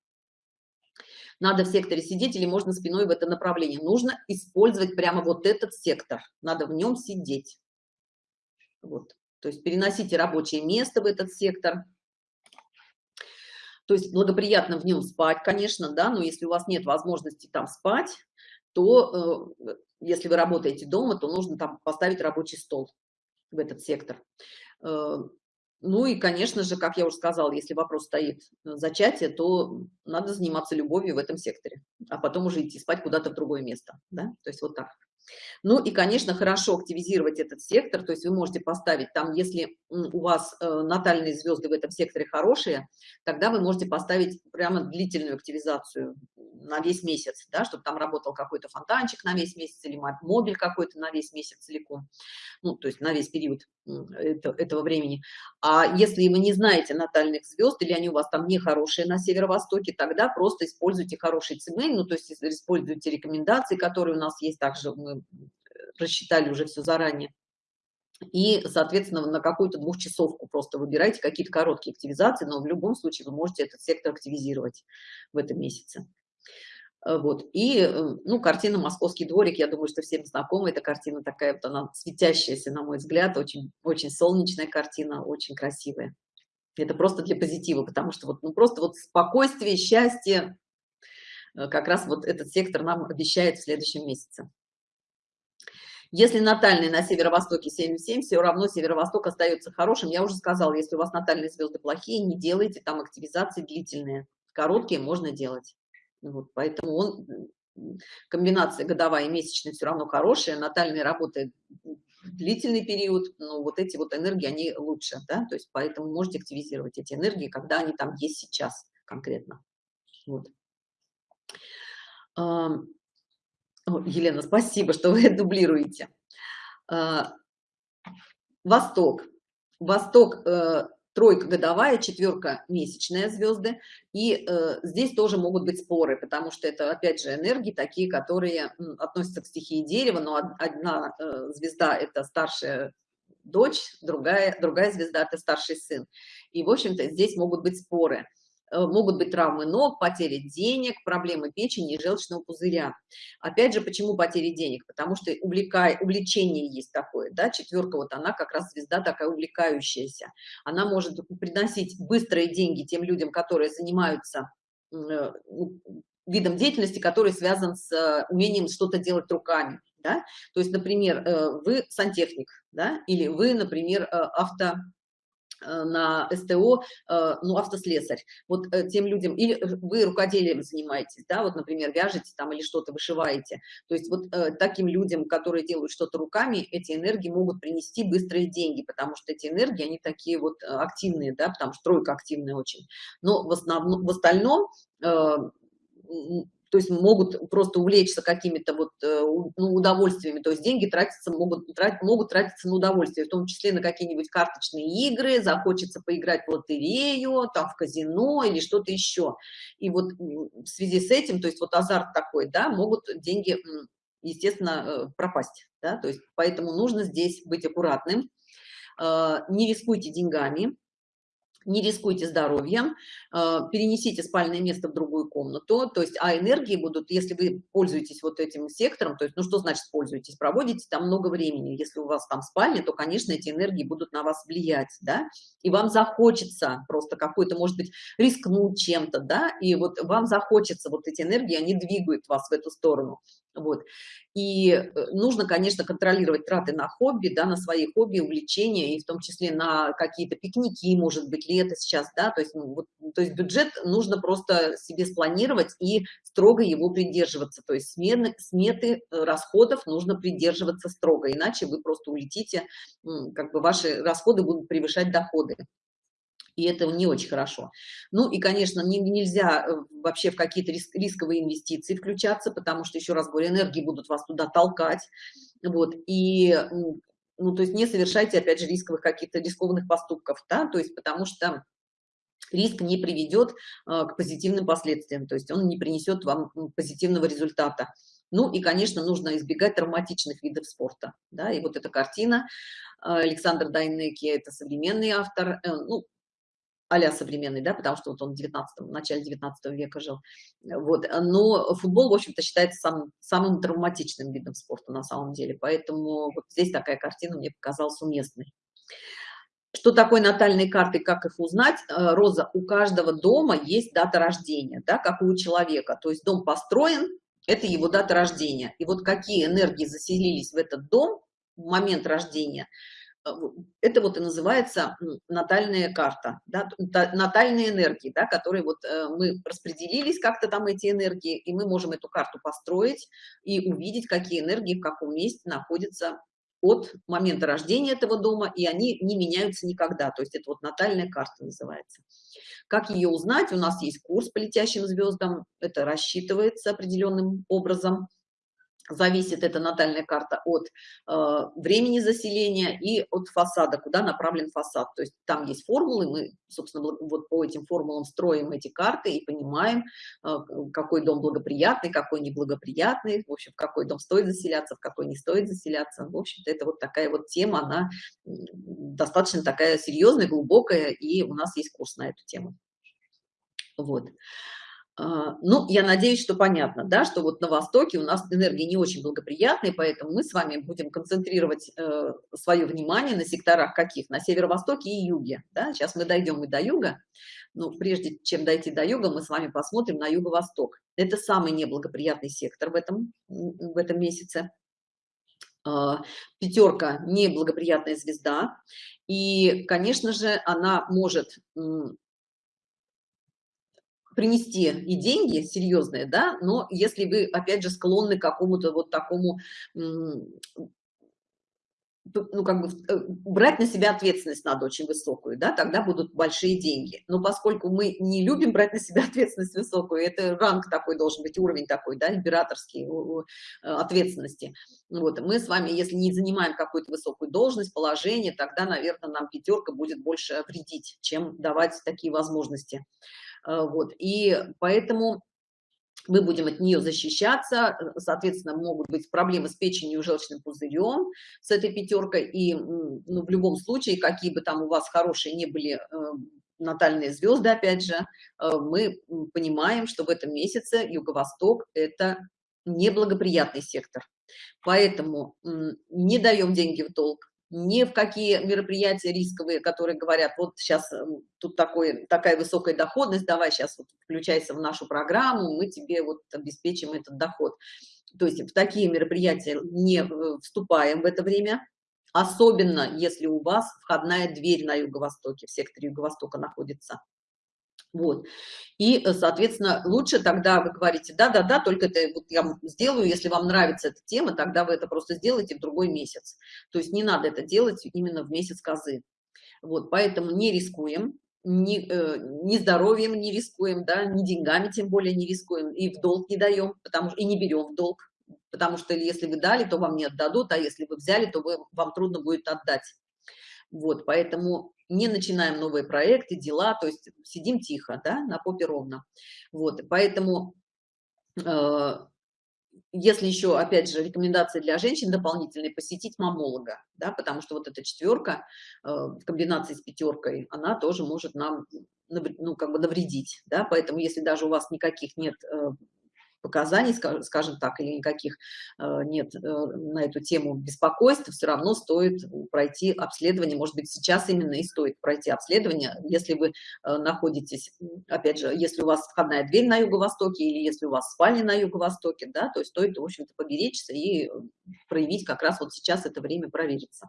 надо в секторе сидеть или можно спиной в это направление. Нужно использовать прямо вот этот сектор, надо в нем сидеть. Вот. То есть переносите рабочее место в этот сектор. То есть благоприятно в нем спать, конечно, да, но если у вас нет возможности там спать, то э, если вы работаете дома, то нужно там поставить рабочий стол в этот сектор. Э, ну и, конечно же, как я уже сказала, если вопрос стоит зачатие, то надо заниматься любовью в этом секторе, а потом уже идти спать куда-то в другое место. Да? То есть вот так. Ну и, конечно, хорошо активизировать этот сектор, то есть вы можете поставить там, если у вас э, натальные звезды в этом секторе хорошие, тогда вы можете поставить прямо длительную активизацию на весь месяц, да, чтобы там работал какой-то фонтанчик на весь месяц или мобиль какой-то на весь месяц целиком, ну, то есть на весь период это, этого времени. А если вы не знаете натальных звезд или они у вас там не хорошие на северо-востоке, тогда просто используйте хороший цемень, ну, то есть используйте рекомендации, которые у нас есть, также мы рассчитали уже все заранее. и, соответственно, на какую-то двухчасовку просто выбирайте какие-то короткие активизации, но в любом случае вы можете этот сектор активизировать в этом месяце. Э, вот. И, э, ну, картина «Московский дворик», я думаю, что всем знакома. Эта картина такая вот, она светящаяся, на мой взгляд, очень, очень солнечная картина, очень красивая. Это просто для позитива, потому что вот, ну, просто вот спокойствие, счастье, э, как раз вот этот сектор нам обещает в следующем месяце. Если натальный на северо-востоке 7,7, все равно северо-восток остается хорошим. Я уже сказала, если у вас натальные звезды плохие, не делайте там активизации длительные. Короткие можно делать. Вот, поэтому он, комбинация годовая и месячная все равно хорошая. Натальная работает длительный период, но вот эти вот энергии, они лучше, да, то есть поэтому можете активизировать эти энергии, когда они там есть сейчас конкретно. Вот. Елена, спасибо, что вы дублируете. А, Восток. Восток, э, тройка годовая, четверка месячная звезды. И э, здесь тоже могут быть споры, потому что это, опять же, энергии такие, которые относятся к стихии дерева, но одна э, звезда – это старшая дочь, другая, другая звезда – это старший сын. И, в общем-то, здесь могут быть споры. Э, могут быть травмы ног, потери денег, проблемы печени и желчного пузыря. Опять же, почему потери денег? Потому что увлекай, увлечение есть такое, да, четверка, вот она как раз звезда такая увлекающаяся. Она может приносить быстрые деньги тем людям, которые занимаются э, ну, видом деятельности, который связан с э, умением что-то делать руками. Да? То есть, например, вы сантехник, да? или вы, например, авто на СТО, э, ну, автослесарь. Вот э, тем людям, или вы рукоделием занимаетесь, да, вот, например, вяжете там или что-то вышиваете. То есть вот таким людям, которые делают что-то руками, эти энергии могут принести быстрые деньги, потому что эти энергии, они такие вот активные, да, потому что тройка активная очень. Но в основном, в остальном то есть могут просто увлечься какими-то вот э, ну, удовольствиями, то есть деньги тратятся, могут, трат, могут тратиться на удовольствие, в том числе на какие-нибудь карточные игры, захочется поиграть в лотерею, там в казино или что-то еще. И вот в связи с этим, то есть вот азарт такой, да, могут деньги, естественно, э, пропасть, да, то есть поэтому нужно здесь быть аккуратным, э, не рискуйте деньгами, не рискуйте здоровьем, э, перенесите спальное место в другую комнату, то есть, а энергии будут, если вы пользуетесь вот этим сектором, то есть, ну что значит пользуетесь, проводите там много времени, если у вас там спальня, то, конечно, эти энергии будут на вас влиять, да, и вам захочется просто какой-то, может быть, рискнуть чем-то, да, и вот вам захочется вот эти энергии, они двигают вас в эту сторону, вот. И э, нужно, конечно, контролировать траты на хобби, да, на свои хобби, увлечения, и в том числе на какие-то пикники, может быть, лето сейчас, да, то есть, ну, вот, то есть бюджет нужно просто себе спланировать и строго его придерживаться, то есть смены, сметы э, расходов нужно придерживаться строго, иначе вы просто улетите, как бы ваши расходы будут превышать доходы и это не очень хорошо. Ну и, конечно, не, нельзя э, вообще в какие-то риск, рисковые инвестиции включаться, потому что, еще раз говорю, энергии будут вас туда толкать, вот, и, ну, то есть не совершайте, опять же, рисковых каких-то рискованных поступков, да, то есть потому что риск не приведет а, к позитивным последствиям, то есть он не принесет вам позитивного результата. Ну и, конечно, нужно избегать травматичных видов спорта. Да? И вот эта картина Александр Дайнеки, это современный автор, э, ну, а современный, да, потому что вот он в 19 в начале 19 века жил. Вот. Но футбол, в общем-то, считается самым, самым травматичным видом спорта на самом деле. Поэтому вот здесь такая картина мне показалась уместной. Что такое натальные карты, как их узнать? Э, Роза, у каждого дома есть дата рождения, да, как у человека. То есть дом построен, это его дата рождения. И вот какие энергии заселились в этот дом в момент рождения – это вот и называется натальная карта, да, натальные энергии, да, которые вот э, мы распределились как-то там эти энергии, и мы можем эту карту построить и увидеть, какие энергии в каком месте находятся от момента рождения этого дома, и они не меняются никогда. То есть это вот натальная карта называется. Как ее узнать? У нас есть курс по летящим звездам, это рассчитывается определенным образом. Зависит эта натальная карта от э, времени заселения и от фасада, куда направлен фасад. То есть там есть формулы, мы, собственно, вот по этим формулам строим эти карты и понимаем, э, какой дом благоприятный, какой неблагоприятный, в общем, в какой дом стоит заселяться, в какой не стоит заселяться. В общем-то, это вот такая вот тема, она достаточно такая серьезная, глубокая, и у нас есть курс на эту тему. Вот. А, ну, я надеюсь, что понятно, да, что вот на Востоке у нас энергия не очень благоприятная, поэтому мы с вами будем концентрировать э, свое внимание на секторах каких? На северо-востоке и юге, да? Сейчас мы дойдем и до юга, но прежде чем дойти до юга, мы с вами посмотрим на юго-восток. Это самый неблагоприятный сектор в этом, в этом месяце. Э, пятерка – неблагоприятная звезда, и, конечно же, она может принести и деньги серьезные, да, но если вы, опять же, склонны к какому-то вот такому, ну, как бы э, брать на себя ответственность надо очень высокую, да, тогда будут большие деньги. Но поскольку мы не любим брать на себя ответственность высокую, это ранг такой должен быть, уровень такой, да, императорский э, ответственности. Вот, мы с вами, если не занимаем какую-то высокую должность, положение, тогда, наверное, нам пятерка будет больше вредить, чем давать такие возможности. Э, вот, и поэтому мы будем от нее защищаться, э, соответственно, могут быть проблемы с печенью и желчным пузырем с этой пятеркой, и ну, в любом случае, какие бы там у вас хорошие не были э, натальные звезды, опять же, мы понимаем, что в этом месяце Юго-Восток – это неблагоприятный сектор. Поэтому не даем деньги в долг, ни в какие мероприятия рисковые, которые говорят, вот сейчас эм, тут такой, такая высокая доходность, давай сейчас вот включайся в нашу программу, мы тебе вот обеспечим этот доход. То есть в такие мероприятия не э, вступаем в это время, особенно если у вас входная дверь на юго-востоке, в секторе юго-востока находится. Вот. И, э, соответственно, лучше тогда вы говорите, да-да-да, только это вот я сделаю, если вам нравится эта тема, тогда вы это просто сделаете в другой месяц. То есть не надо это делать именно в месяц козы. Вот, поэтому не рискуем, ни, э, ни здоровьем не рискуем, да, ни деньгами тем более не рискуем, и в долг не даем, потому что и не берем в долг, потому что если вы дали, то вам не отдадут, а если вы взяли, то вы, вам трудно будет отдать. Вот, поэтому не начинаем новые проекты, дела, то есть сидим тихо, да, на попе ровно. Вот, поэтому, э, если еще, опять же, рекомендация для женщин дополнительные, посетить мамолога, да, потому что вот эта четверка э, в комбинации с пятеркой, она тоже может нам, ну, как бы навредить, да, поэтому если даже у вас никаких нет э, показаний, скажем так, или никаких э, нет э, на эту тему беспокойств, все равно стоит пройти обследование. Может быть, сейчас именно и стоит пройти обследование, если вы э, находитесь, опять же, если у вас входная дверь на юго-востоке или если у вас спальня на юго-востоке, да, то есть стоит, в общем-то, поберечься и проявить как раз вот сейчас это время провериться.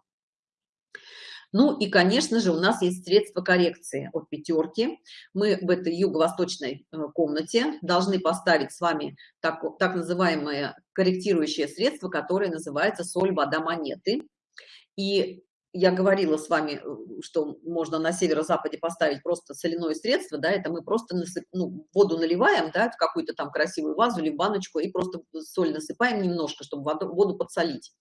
Ну и, конечно же, у нас есть средства коррекции от пятерки. Мы в этой юго-восточной э, комнате должны поставить с вами так, так называемое корректирующее средство, которое называется соль, вода, монеты. И я говорила с вами, э, что можно на северо-западе поставить просто соляное средство, да, это мы просто насып, ну, воду наливаем, да, в какую-то там красивую вазу или баночку и просто соль насыпаем немножко, чтобы воду, воду подсолить.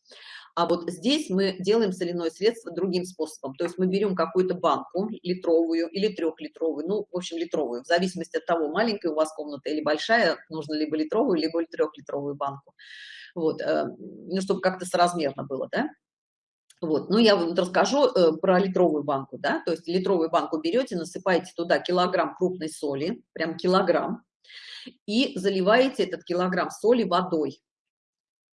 А вот здесь мы делаем соляное средство другим способом. То есть мы берем какую-то банку литровую или трехлитровую, ну, в общем, литровую, в зависимости от того, маленькая у вас комната или большая, нужно либо литровую, либо трехлитровую банку. Вот, э, ну, чтобы как-то соразмерно было, да. Вот, ну, я вам расскажу э, про литровую банку, да, то есть литровую банку берете, насыпаете туда килограмм крупной соли, прям килограмм, и заливаете этот килограмм соли водой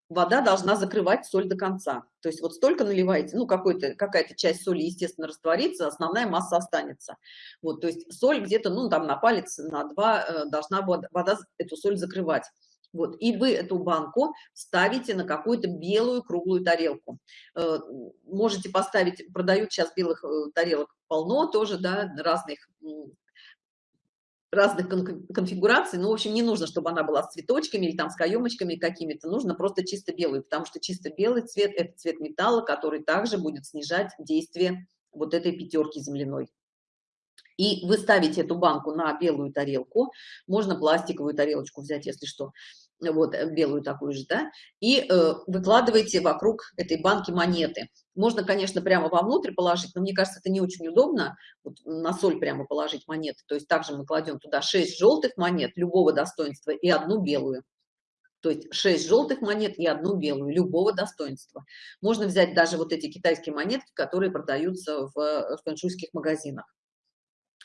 вода должна закрывать соль до конца. То есть вот столько наливаете, ну, какая-то часть соли, естественно, растворится, основная масса останется. Вот, то есть соль где-то, ну, там на палец, на два э, должна вода, вода эту соль закрывать. Вот, и вы эту банку ставите на какую-то белую круглую тарелку. Э, можете поставить, продают сейчас белых э, тарелок полно тоже, да, разных разных конфигураций, но, в общем, не нужно, чтобы она была с цветочками или там с каемочками какими-то, нужно просто чисто белый, потому что чисто белый цвет – это цвет металла, который также будет снижать действие вот этой пятерки земляной. И вы ставите эту банку на белую тарелку, можно пластиковую тарелочку взять, если что, вот э, белую такую же, да, и э, выкладываете вокруг этой банки монеты. Можно, конечно, прямо вовнутрь положить, но мне кажется, это не очень удобно, вот на соль прямо положить монеты. То есть также мы кладем туда 6 желтых монет любого достоинства и одну белую. То есть 6 желтых монет и одну белую, любого достоинства. Можно взять даже вот эти китайские монетки, которые продаются в э, фэншуйских магазинах.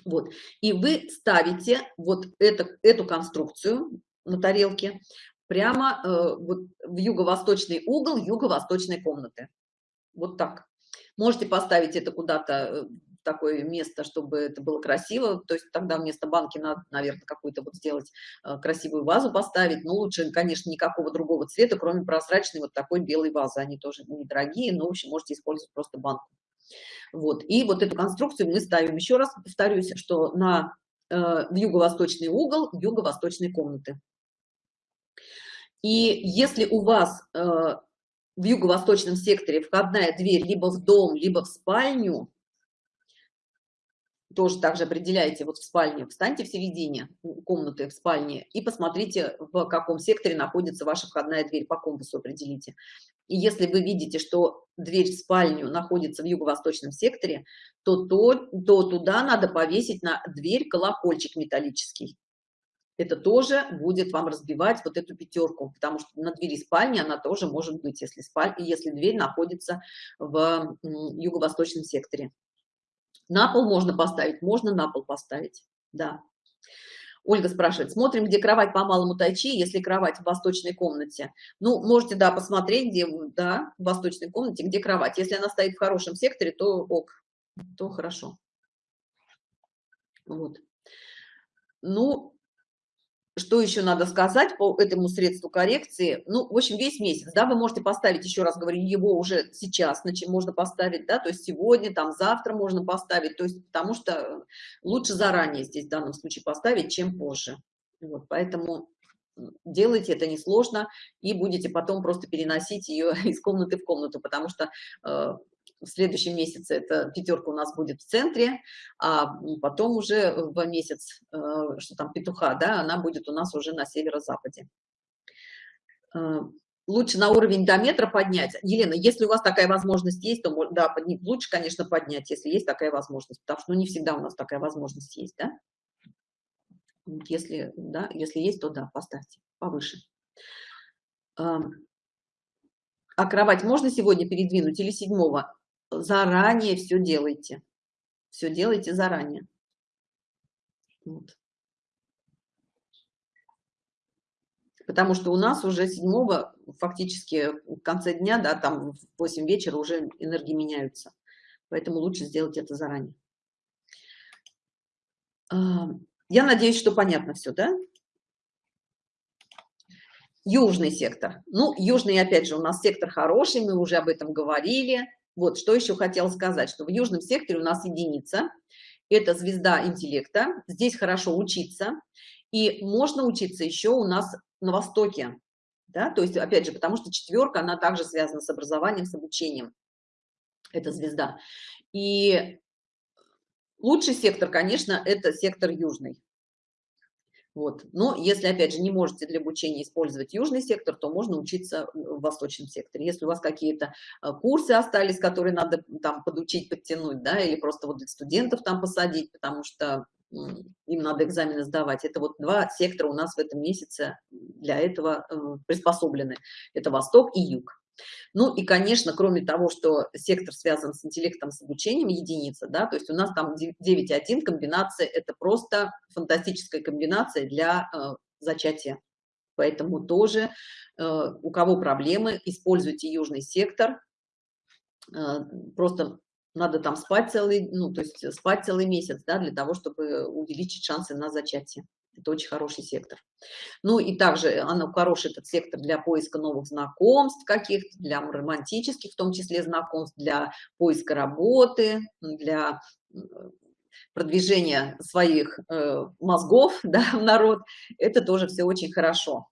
Вот. И вы ставите вот это, эту конструкцию на тарелке прямо э, вот в юго-восточный угол юго-восточной комнаты. Вот так. Можете поставить это куда-то э, в такое место, чтобы это было красиво. То есть тогда вместо банки надо, наверное, какую-то вот сделать э, красивую вазу поставить. Но лучше, конечно, никакого другого цвета, кроме прозрачной вот такой белой вазы. Они тоже недорогие, но, в общем, можете использовать просто банку. Вот. И вот эту конструкцию мы ставим, еще раз повторюсь, что на, в юго-восточный угол юго-восточной комнаты. И если у вас э, в юго-восточном секторе входная дверь либо в дом, либо в спальню, тоже также определяете вот в спальне, встаньте в середине комнаты в спальне и посмотрите, в каком секторе находится ваша входная дверь, по компасу определите. И если вы видите, что дверь в спальню находится в юго-восточном секторе, то, то, то туда надо повесить на дверь колокольчик металлический. Это тоже будет вам разбивать вот эту пятерку, потому что на двери спальни она тоже может быть, если, спаль... если дверь находится в юго-восточном секторе. На пол можно поставить, можно на пол поставить, да. Ольга спрашивает, смотрим, где кровать по малому тайчи, если кровать в восточной комнате. Ну, можете, да, посмотреть, где, да, в восточной комнате, где кровать. Если она стоит в хорошем секторе, то ок, то хорошо. Вот. Ну, что еще надо сказать по этому средству коррекции? Ну, в общем, весь месяц, да, вы можете поставить, еще раз говорю, его уже сейчас, значит, можно поставить, да, то есть сегодня, там, завтра можно поставить, то есть, потому что лучше заранее здесь в данном случае поставить, чем позже. Вот, поэтому делайте это несложно и будете потом просто переносить ее из комнаты в комнату, потому что э, в следующем месяце эта пятерка у нас будет в центре, а потом уже в месяц, э, что там петуха, да, она будет у нас уже на северо-западе. Э, лучше на уровень до метра поднять. Елена, если у вас такая возможность есть, то да, лучше, конечно, поднять, если есть такая возможность, потому что ну, не всегда у нас такая возможность есть, да? Если, да, если есть, то да, поставьте повыше. Эм, а кровать можно сегодня передвинуть или седьмого? Заранее все делайте. Все делайте заранее. Вот. Потому что у нас уже седьмого, фактически в конце дня, да, там в 8 вечера уже энергии меняются. Поэтому лучше сделать это заранее. А, я надеюсь, что понятно все, да? Южный сектор. Ну, южный, опять же, у нас сектор хороший, мы уже об этом говорили. Вот, что еще хотела сказать, что в южном секторе у нас единица, это звезда интеллекта, здесь хорошо учиться, и можно учиться еще у нас на Востоке, да, то есть, опять же, потому что четверка, она также связана с образованием, с обучением, это звезда. И лучший сектор, конечно, это сектор южный. Вот. Но если, опять же, не можете для обучения использовать южный сектор, то можно учиться в восточном секторе. Если у вас какие-то э, курсы остались, которые надо там подучить, подтянуть, да, или просто вот для студентов там посадить, потому что им надо экзамены сдавать. Это вот два сектора у нас в этом месяце для этого э, приспособлены. Это Восток и Юг. Ну и, конечно, кроме того, что сектор связан с интеллектом, с обучением, единица, да, то есть у нас там 9.1 комбинация, это просто фантастическая комбинация для э, зачатия. Поэтому тоже, э, у кого проблемы, используйте южный сектор, э, просто надо там спать целый, ну, то есть спать целый месяц, да, для того, чтобы увеличить шансы на зачатие. Это очень хороший сектор. Ну и также она хороший этот сектор для поиска новых знакомств каких-то, для романтических, в том числе знакомств, для поиска работы, для продвижения своих э, мозгов да, в народ. Это тоже все очень хорошо.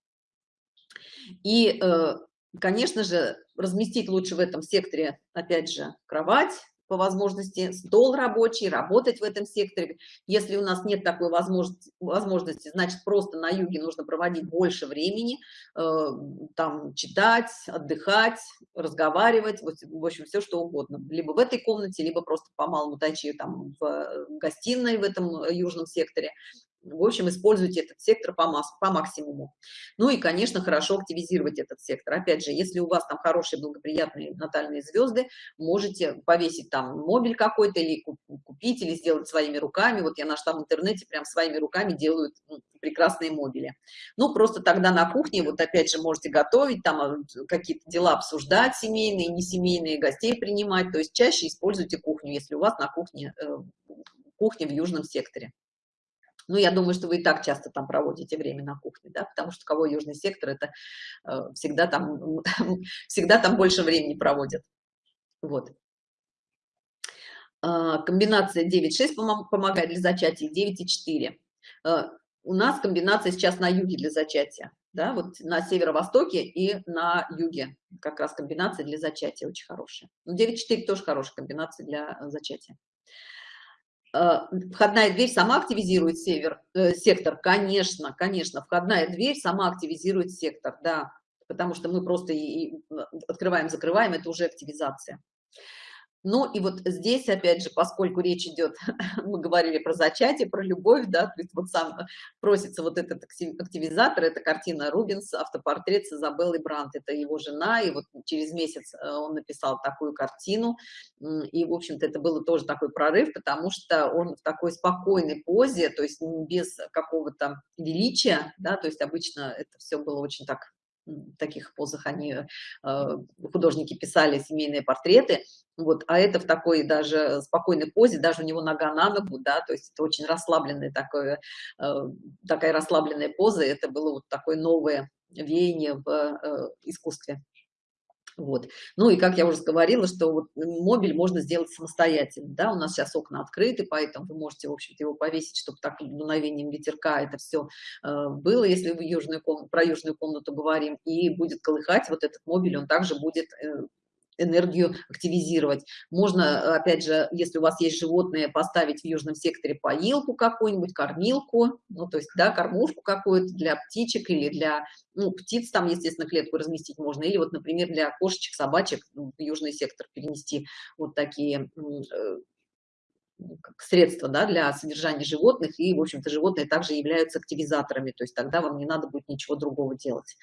И, э, конечно же, разместить лучше в этом секторе, опять же, кровать, по возможности, стол рабочий, работать в этом секторе. Если у нас нет такой возможности, значит, просто на юге нужно проводить больше времени, э, там, читать, отдыхать, разговаривать, в общем, все что угодно. Либо в этой комнате, либо просто по малому тайчи там в гостиной в этом южном секторе в общем, используйте этот сектор по, масс, по максимуму. Ну и, конечно, хорошо активизировать этот сектор. Опять же, если у вас там хорошие, благоприятные натальные звезды, можете повесить там мобиль какой-то или купить, или сделать своими руками. Вот я нашла в интернете, прям своими руками делают прекрасные мобили. Ну, просто тогда на кухне, вот опять же, можете готовить, там а, какие-то дела обсуждать, семейные, не семейные, гостей принимать. То есть чаще используйте кухню, если у вас на кухне, э, кухня в южном секторе. Ну, я думаю, что вы и так часто там проводите время на кухне, да, потому что кого южный сектор, это э, всегда там, всегда там больше времени проводят. Вот. Э, комбинация 9,6 помогает для зачатия, 9,4. Э, у нас комбинация сейчас на юге для зачатия, да, вот на северо-востоке и на юге как раз комбинация для зачатия очень хорошая. 9,4 ну, тоже хорошая комбинация для зачатия. Э, входная дверь сама активизирует север, э, сектор, конечно, конечно, входная дверь сама активизирует сектор, да, потому что мы просто и открываем, закрываем, это уже активизация. Ну и вот здесь, опять же, поскольку речь идет, мы говорили про зачатие, про любовь, да, то есть вот сам просится вот этот активизатор, это картина Рубинс, автопортрет с Изабеллой Брант, это его жена, и вот через месяц э, он написал такую картину, и, в общем-то, это было тоже такой прорыв, потому что он в такой спокойной позе, то есть без какого-то величия, да, то есть обычно это все было очень так таких позах они, э, художники писали семейные портреты, вот, а это в такой даже спокойной позе, даже у него нога на ногу, да, то есть это очень расслабленная такое, э, такая расслабленная поза, это было вот такое новое веяние в э, искусстве. Вот. Ну и как я уже говорила, что вот мобиль можно сделать самостоятельно. Да? У нас сейчас окна открыты, поэтому вы можете, в общем-то, его повесить, чтобы так дуновением ветерка это все э, было, если вы южную комнату, про южную комнату говорим, и будет колыхать вот этот мобиль, он также будет э, энергию активизировать. Можно, опять же, если у вас есть животные, поставить в южном секторе поилку какую-нибудь, кормилку, ну, то есть, да, кормушку какую-то для птичек или для, ну, птиц там, естественно, клетку разместить можно, или вот, например, для кошечек, собачек в южный сектор перенести вот такие э, ну, как средство да, для содержания животных, и, в общем-то, животные также являются активизаторами, то есть тогда вам не надо будет ничего другого делать.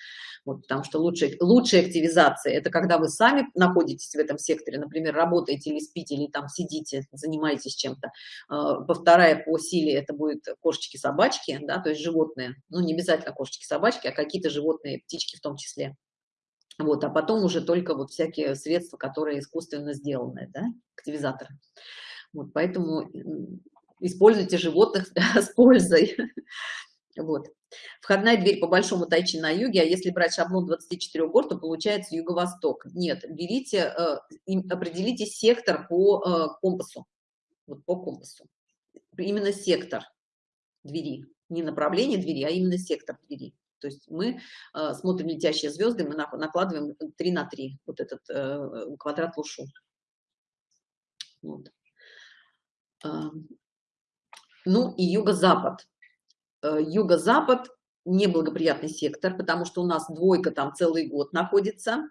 Вот, потому что лучшая, лучшая активизация – это когда вы сами находитесь в этом секторе, например, работаете или спите, или там сидите, занимаетесь чем-то. Повторая по силе это будет кошечки-собачки, да, то есть животные, ну, не обязательно кошечки-собачки, а какие-то животные, птички в том числе. Вот, а потом уже только вот всякие средства, которые искусственно сделаны, да, активизаторы. Вот, поэтому используйте животных с пользой. Вот. Входная дверь по большому тайчи на юге, а если брать шаблон 24 гор, то получается юго-восток. Нет, берите, э, определите сектор по э, компасу. Вот по компасу. Именно сектор двери. Не направление двери, а именно сектор двери. То есть мы э, смотрим летящие звезды, мы накладываем 3 на 3, вот этот квадрат лушу. Вот. Ну и юго-запад. Э, юго-запад неблагоприятный сектор, потому что у нас двойка там целый год находится,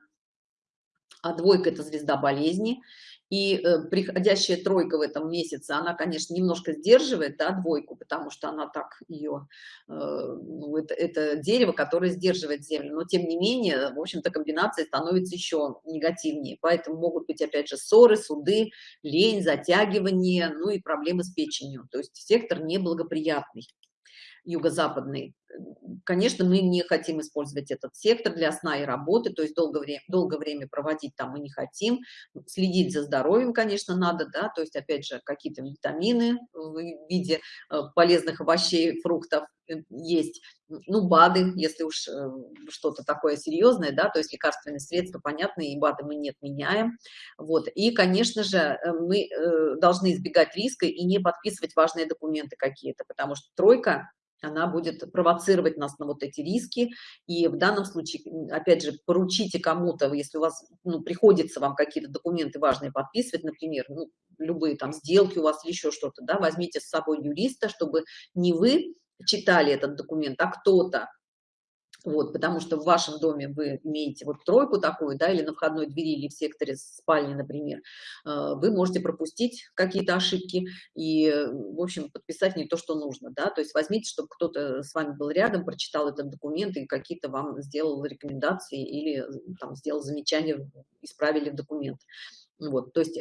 а двойка – это звезда болезни, и э, приходящая тройка в этом месяце, она, конечно, немножко сдерживает, да, двойку, потому что она так ее, э, ну, это, это дерево, которое сдерживает землю, но тем не менее, в общем-то, комбинация становится еще негативнее, поэтому могут быть, опять же, ссоры, суды, лень, затягивание, ну и проблемы с печенью, то есть сектор неблагоприятный юго-западный. Конечно, мы не хотим использовать этот сектор для сна и работы, то есть долгое время, долгое время проводить там мы не хотим. Следить за здоровьем, конечно, надо, да, то есть, опять же, какие-то витамины в виде э, полезных овощей, фруктов э, есть, ну, БАДы, если уж э, что-то такое серьезное, да, то есть лекарственные средства, понятно, и БАДы мы не отменяем, вот, и, конечно же, мы должны избегать риска и не подписывать важные документы какие-то, потому что тройка она будет провоцировать нас на вот эти риски. И в данном случае, опять же, поручите кому-то, если у вас ну, приходится вам какие-то документы важные подписывать, например, ну, любые там сделки у вас или еще что-то, да, возьмите с собой юриста, чтобы не вы читали этот документ, а кто-то вот, потому что в вашем доме вы имеете вот тройку такую, да, или на входной двери, или в секторе спальни, например, э, вы можете пропустить какие-то ошибки и, в общем, подписать не то, что нужно, да, то есть возьмите, чтобы кто-то с вами был рядом, прочитал этот документ и какие-то вам сделал рекомендации или там сделал замечания, исправили документ. Вот, то есть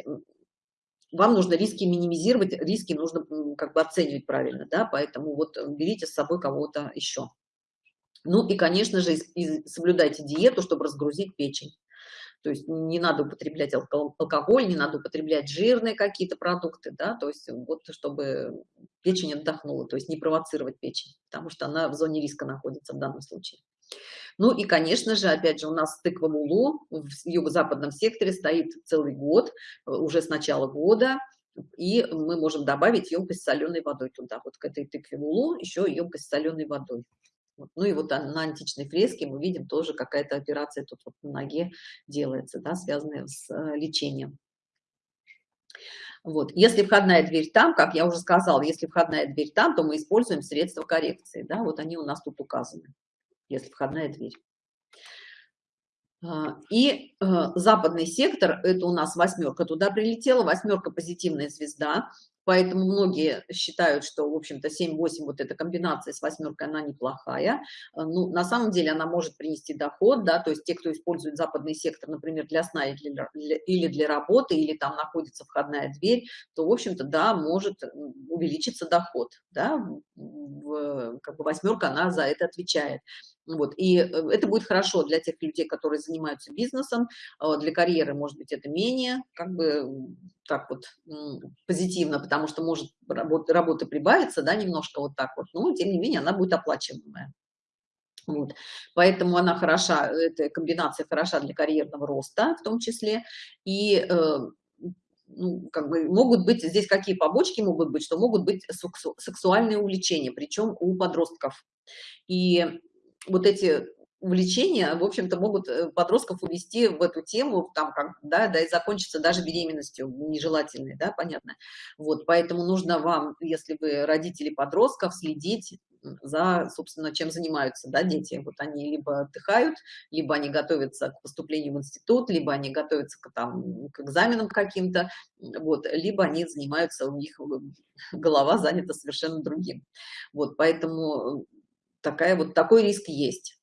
вам нужно риски минимизировать, риски нужно как бы оценивать правильно, да, поэтому вот берите с собой кого-то еще. Ну и, конечно же, соблюдайте диету, чтобы разгрузить печень. То есть не надо употреблять алкоголь, не надо употреблять жирные какие-то продукты, да, то есть вот чтобы печень отдохнула, то есть не провоцировать печень, потому что она в зоне риска находится в данном случае. Ну и, конечно же, опять же, у нас тыква Мулу в юго-западном секторе стоит целый год, уже с начала года, и мы можем добавить емкость с соленой водой туда, вот к этой тыкве Мулу еще емкость с соленой водой. Ну и вот на античной фреске мы видим тоже какая-то операция тут вот на ноге делается, да, связанная с э, лечением. Вот. Если входная дверь там, как я уже сказала, если входная дверь там, то мы используем средства коррекции. Да? Вот они у нас тут указаны, если входная дверь. А, и э, западный сектор, это у нас восьмерка туда прилетела, восьмерка позитивная звезда, Поэтому многие считают, что, в общем-то, 7-8, вот эта комбинация с восьмеркой, она неплохая. Э, ну, на самом деле она может принести доход, да, то есть те, кто использует западный сектор, например, для сна или для, или для работы, или там находится входная дверь, то, в общем-то, да, может увеличиться доход, да, в, как бы восьмерка, она за это отвечает. Вот. И э, это будет хорошо для тех людей, которые занимаются бизнесом, а для карьеры, может быть, это менее, как бы, так вот, позитивно, потому что может работа, работа прибавиться, да, немножко вот так вот, но, тем не менее, она будет оплачиваемая. Вот. Поэтому она хороша, эта комбинация хороша для карьерного роста в том числе. И э, ну, как бы могут быть здесь какие побочки могут быть, что могут быть сексу, сексуальные увлечения, причем у подростков. И вот эти увлечения, в общем-то, могут э, подростков увести в эту тему, там, как, да, да, и закончиться даже беременностью нежелательной, да, понятно. Вот, поэтому нужно вам, если вы родители подростков, следить за, собственно, чем занимаются, да, дети. Вот они либо отдыхают, либо они готовятся к поступлению в институт, либо они готовятся к, там, к экзаменам каким-то, вот, либо они занимаются, у них голова занята совершенно другим. Вот, поэтому такая вот такой риск есть.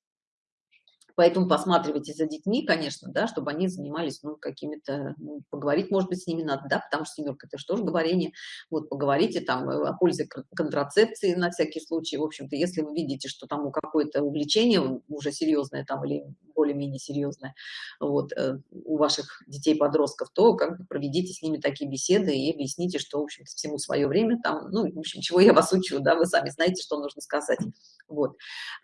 Поэтому посматривайте за детьми, конечно, да, чтобы они занимались, ну, какими-то, ну, поговорить, может быть, с ними надо, да, потому что семерка, это же говорение, вот, поговорите там э, о пользе контрацепции на всякий случай, в общем-то, если вы видите, что там у какое-то увлечение уже серьезное там или более-менее серьезное, вот, э, у ваших детей-подростков, то как бы проведите с ними такие беседы и объясните, что, в общем-то, всему свое время там, ну, в общем, чего я вас учу, да, вы сами знаете, что нужно сказать, вот.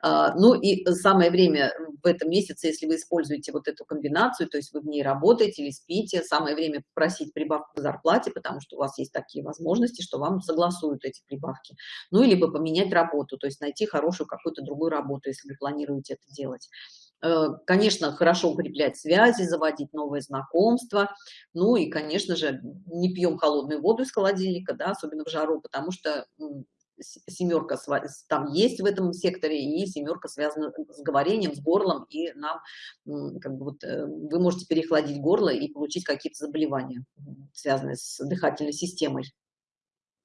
А, ну, и самое время в этом месяце, если вы используете вот эту комбинацию, то есть вы в ней работаете или спите, самое время попросить прибавку к зарплате, потому что у вас есть такие возможности, что вам согласуют эти прибавки. Ну, и либо поменять работу, то есть найти хорошую какую-то другую работу, если вы планируете это делать. Э, конечно, хорошо укреплять связи, заводить новые знакомства. Ну и, конечно же, не пьем холодную воду из холодильника, да, особенно в жару, потому что семерка там есть в этом секторе, и семерка связана с говорением, с горлом, и нам, как бы вот, э, вы можете перехладить горло и получить какие-то заболевания, связанные с дыхательной системой.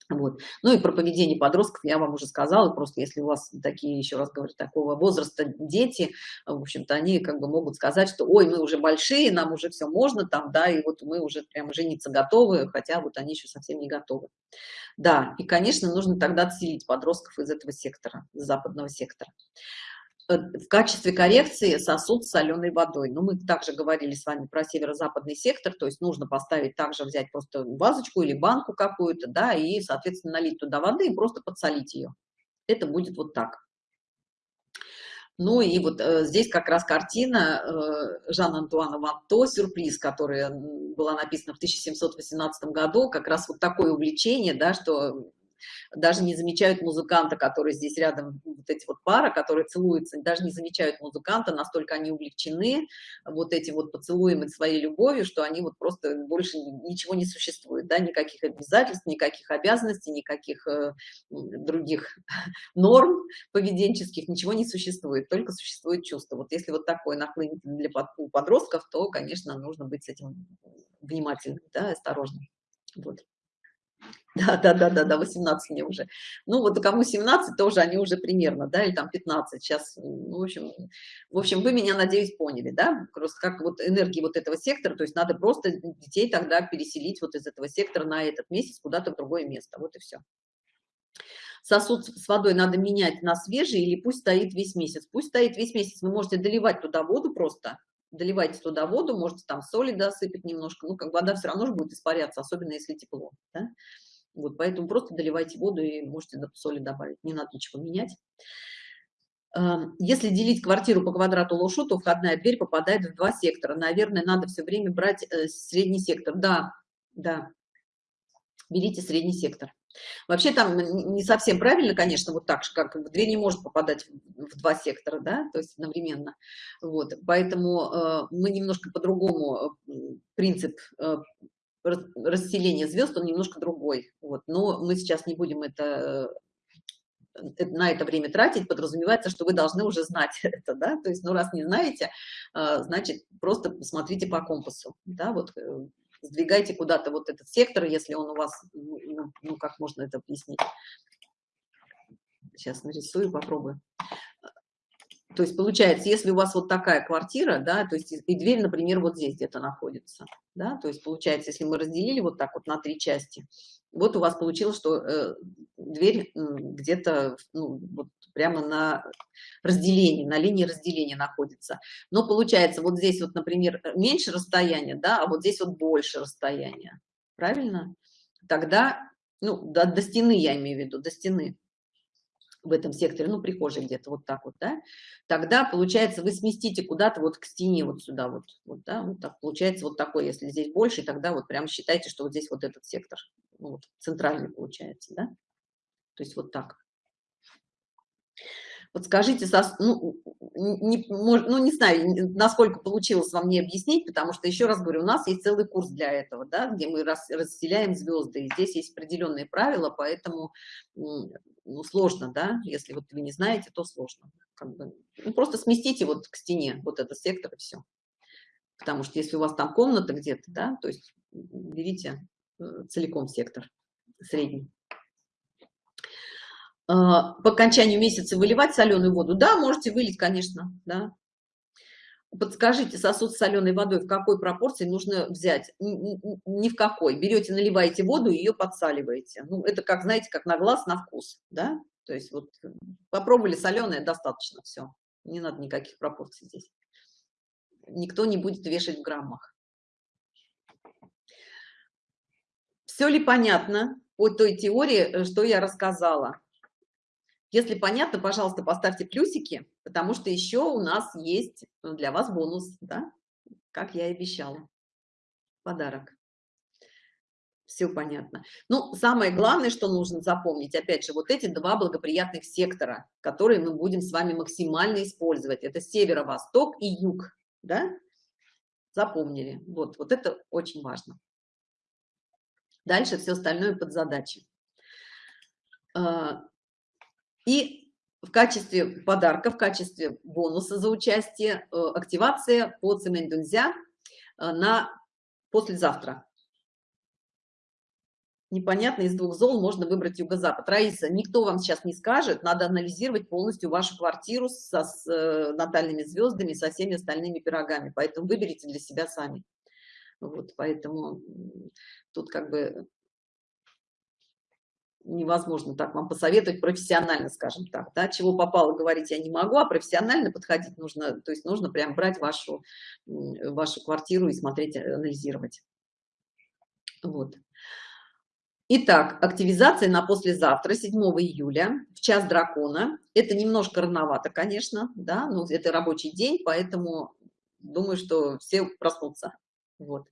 Вот. Ну и про поведение подростков я вам уже сказала, просто если у вас такие, еще раз говорю, такого возраста дети, в общем-то, они как бы могут сказать, что ой, мы уже большие, нам уже все можно там, да, и вот мы уже прямо жениться готовы, хотя вот они еще совсем не готовы. Да, и, конечно, нужно тогда отселить подростков из этого сектора, из западного сектора. Э, в качестве коррекции сосуд с соленой водой. Но мы также говорили с вами про северо-западный сектор, то есть нужно поставить также, взять просто вазочку или банку какую-то, да, и, соответственно, налить туда воды и просто подсолить ее. Это будет вот так. Ну и вот э, здесь как раз картина э, Жан-Антуана Ванто «Сюрприз», которая была написана в 1718 году, как раз вот такое увлечение, да, что даже не замечают музыканта, который здесь рядом, вот эти вот пара, которые целуются, даже не замечают музыканта, настолько они увлечены вот этим вот поцелуем и своей любовью, что они вот просто больше ничего не существует, да, никаких обязательств, никаких обязанностей, никаких э, других норм поведенческих, ничего не существует, только существует чувство. Вот если вот такое нахлынет для подростков, то, конечно, нужно быть с этим внимательным, да, осторожным. Вот. Да, да, да, да, да, 18 мне уже. Ну, вот кому 17, тоже они уже примерно, да, или там 15. Сейчас, ну, в общем, в общем, вы меня, надеюсь, поняли, да, просто как вот энергии вот этого сектора, то есть надо просто детей тогда переселить вот из этого сектора на этот месяц куда-то в другое место, вот и все. Сосуд с водой надо менять на свежий или пусть стоит весь месяц? Пусть стоит весь месяц, вы можете доливать туда воду просто, доливайте туда воду, можете там соли досыпать немножко, ну, как вода все равно же будет испаряться, особенно если тепло, да? Вот, поэтому просто доливайте воду и можете соли добавить, не надо ничего менять. Если делить квартиру по квадрату лошу, то входная дверь попадает в два сектора. Наверное, надо все время брать э, средний сектор. Да, да, берите средний сектор. Вообще там не совсем правильно, конечно, вот так же, как дверь не может попадать в два сектора, да, то есть одновременно. Вот, поэтому э, мы немножко по-другому э, принцип э, расселения звезд, он немножко другой. Вот, но мы сейчас не будем это э, на это время тратить, подразумевается, что вы должны уже знать это, да, то есть, ну, раз не знаете, э, значит, просто посмотрите по компасу, да, вот э, сдвигайте куда-то вот этот сектор, если он у вас, ну, ну, ну как можно это объяснить? Сейчас нарисую, попробую. То есть получается, если у вас вот такая квартира, да, то есть и дверь, например, вот здесь где-то находится, да, то есть получается, если мы разделили вот так вот на три части, вот у вас получилось, что э, дверь где-то ну, вот прямо на разделении, на линии разделения находится. Но получается, вот здесь вот, например, меньше расстояния, да, а вот здесь вот больше расстояния. Правильно? Тогда, ну, до, до стены я имею в виду, до стены в этом секторе, ну, прихожей где-то вот так вот, да, тогда, получается, вы сместите куда-то вот к стене, вот сюда вот, вот, да, вот так, получается вот такой, если здесь больше, тогда вот прям считайте, что вот здесь вот этот сектор, ну, вот, центральный получается, да, то есть вот так. Вот скажите, ну, не, ну, не знаю, насколько получилось вам не объяснить, потому что, еще раз говорю, у нас есть целый курс для этого, да, где мы рас, расселяем звезды, и здесь есть определенные правила, поэтому ну, сложно, да, если вот вы не знаете, то сложно. Как бы, ну, просто сместите вот к стене вот этот сектор и все. Потому что если у вас там комната где-то, да, то есть берите э, целиком сектор средний. А, по окончанию месяца выливать соленую воду? Да, можете вылить, конечно, да. Подскажите, сосуд с соленой водой в какой пропорции нужно взять? Ни в какой. Берете, наливаете воду и ее подсаливаете. Ну, это как, знаете, как на глаз, на вкус, да? То есть вот попробовали соленое, достаточно, все. Не надо никаких пропорций здесь. Никто не будет вешать в граммах. Все ли понятно по той теории, э, что я рассказала? Если понятно, пожалуйста, поставьте плюсики, потому что еще у нас есть для вас бонус, да, как я и обещала. Подарок. Все понятно. Ну, самое главное, что нужно запомнить, опять же, вот эти два благоприятных сектора, которые мы будем с вами максимально использовать. Это северо-восток и юг, да? Запомнили. Вот, вот это очень важно. Дальше все остальное под задачи. И в качестве подарка, в качестве бонуса за участие, э, активация по Цемендунзя э, на послезавтра. Непонятно, из двух зол можно выбрать юго-запад. Раиса, никто вам сейчас не скажет, надо анализировать полностью вашу квартиру со, с э, натальными звездами, со всеми остальными пирогами, поэтому выберите для себя сами. Вот, поэтому тут как бы невозможно так вам посоветовать профессионально, скажем так, да, чего попало говорить я не могу, а профессионально подходить нужно, то есть нужно прям брать вашу, вашу квартиру и смотреть, анализировать. Вот. Итак, активизация на послезавтра, 7 июля, в час дракона. Это немножко рановато, конечно, да, но это рабочий день, поэтому думаю, что все проснутся. Вот.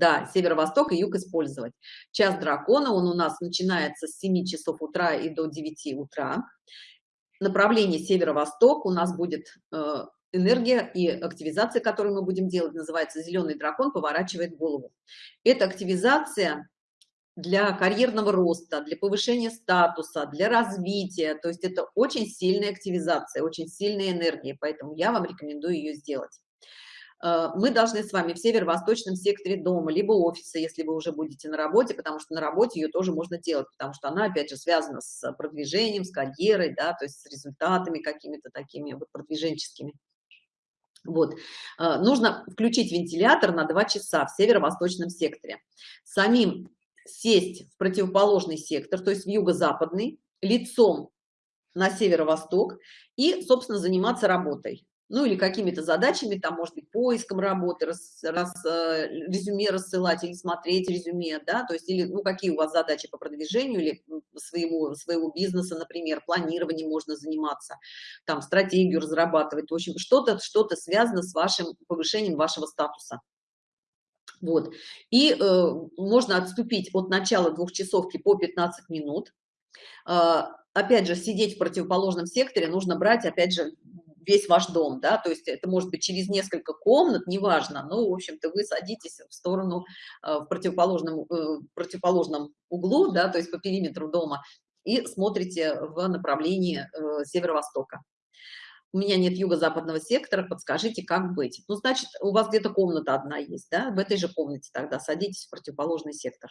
Да, северо-восток и юг использовать. Час дракона, он у нас начинается с 7 часов утра и до 9 утра. Направление северо-восток у нас будет э, энергия и активизация, которую мы будем делать, называется «Зеленый дракон поворачивает голову». Это активизация для карьерного роста, для повышения статуса, для развития. То есть это очень сильная активизация, очень сильная энергия, поэтому я вам рекомендую ее сделать. Э, мы должны с вами в северо-восточном секторе дома, либо офиса, если вы уже будете на работе, потому что на работе ее тоже можно делать, потому что она, опять же, связана с продвижением, с карьерой, да, то есть с результатами какими-то такими вот продвиженческими. Вот. Э, нужно включить вентилятор на 2 часа в северо-восточном секторе. Самим сесть в противоположный сектор, то есть в юго-западный, лицом на северо-восток и, собственно, заниматься работой ну или какими-то задачами, там, может быть, поиском работы, раз, раз, э, резюме рассылать или смотреть резюме, да, то есть, или, ну, какие у вас задачи по продвижению или своему, своего бизнеса, например, планированием можно заниматься, там, стратегию разрабатывать, в общем, что-то, что-то связано с вашим повышением вашего статуса. Вот, и э, можно отступить от начала двухчасовки по 15 минут, э, опять же, сидеть в противоположном секторе нужно брать, опять же, весь ваш дом, да, то есть это может быть через несколько комнат, неважно, но, в общем-то, вы садитесь в сторону, э, в противоположном, э, противоположном углу, да, то есть по периметру дома, и смотрите в направлении э, северо-востока. У меня нет юго-западного сектора, подскажите, как быть. Ну, значит, у вас где-то комната одна есть, да, в этой же комнате тогда садитесь в противоположный сектор.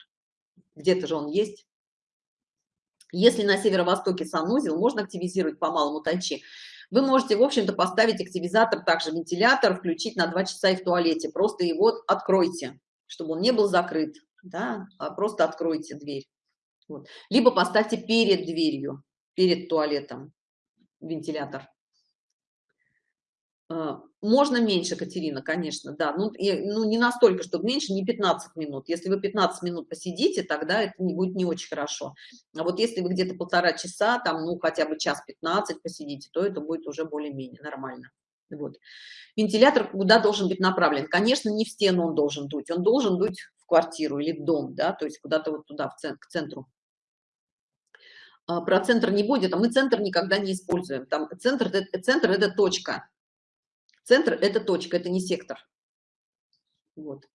Где-то же он есть. Если на северо-востоке санузел, можно активизировать по малому тайчи. Вы можете, в общем-то, поставить активизатор, также вентилятор, включить на 2 часа и в туалете. Просто его откройте, чтобы он не был закрыт. Да? А просто откройте дверь. Вот. Либо поставьте перед дверью, перед туалетом вентилятор. А, можно меньше, Катерина, конечно, да. Ну, и, ну, не настолько, чтобы меньше, не 15 минут. Если вы 15 минут посидите, тогда это не будет не очень хорошо. А вот если вы где-то полтора часа, там, ну, хотя бы час 15 посидите, то это будет уже более-менее нормально. Вот. Вентилятор куда должен быть направлен? Конечно, не в стену он должен дуть, он должен дуть в квартиру или в дом, да, то есть куда-то вот туда, в центр, к центру. А, про центр не будет, а мы центр никогда не используем. Там центр, центр – это точка, Центр – это точка, это не сектор. Вот.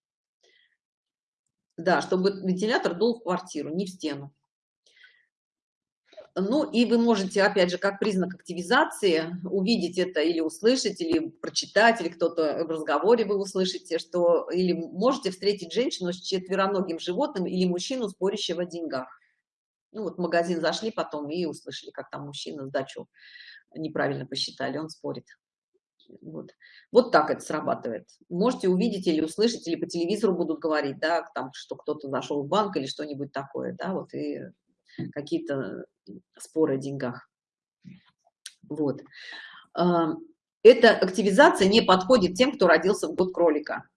Да, чтобы вентилятор дул в квартиру, не в стену. Ну и вы можете, опять же, как признак активизации, увидеть это или услышать, или прочитать, или кто-то в разговоре вы услышите, что или можете встретить женщину с четвероногим животным или мужчину, спорящего о деньгах. Ну вот в магазин зашли потом и услышали, как там мужчина сдачу неправильно посчитали, он спорит. Вот. вот так это срабатывает. Можете увидеть или услышать, или по телевизору будут говорить, да, там, что кто-то зашел в банк или что-нибудь такое, да, вот, и какие-то споры о деньгах. Вот. А, эта активизация не подходит тем, кто родился в год кролика.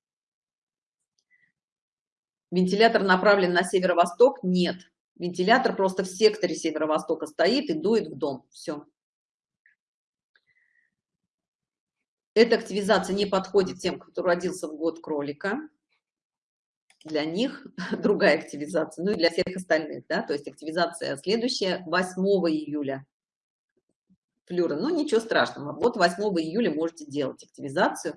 Вентилятор направлен на северо-восток? Нет. Вентилятор просто в секторе северо-востока стоит и дует в дом. Все. Эта активизация не подходит тем, кто родился в год кролика. Для них другая активизация, ну и для всех остальных, да, то есть активизация следующая 8 июля. Флюра, ну ничего страшного, вот 8 июля можете делать активизацию.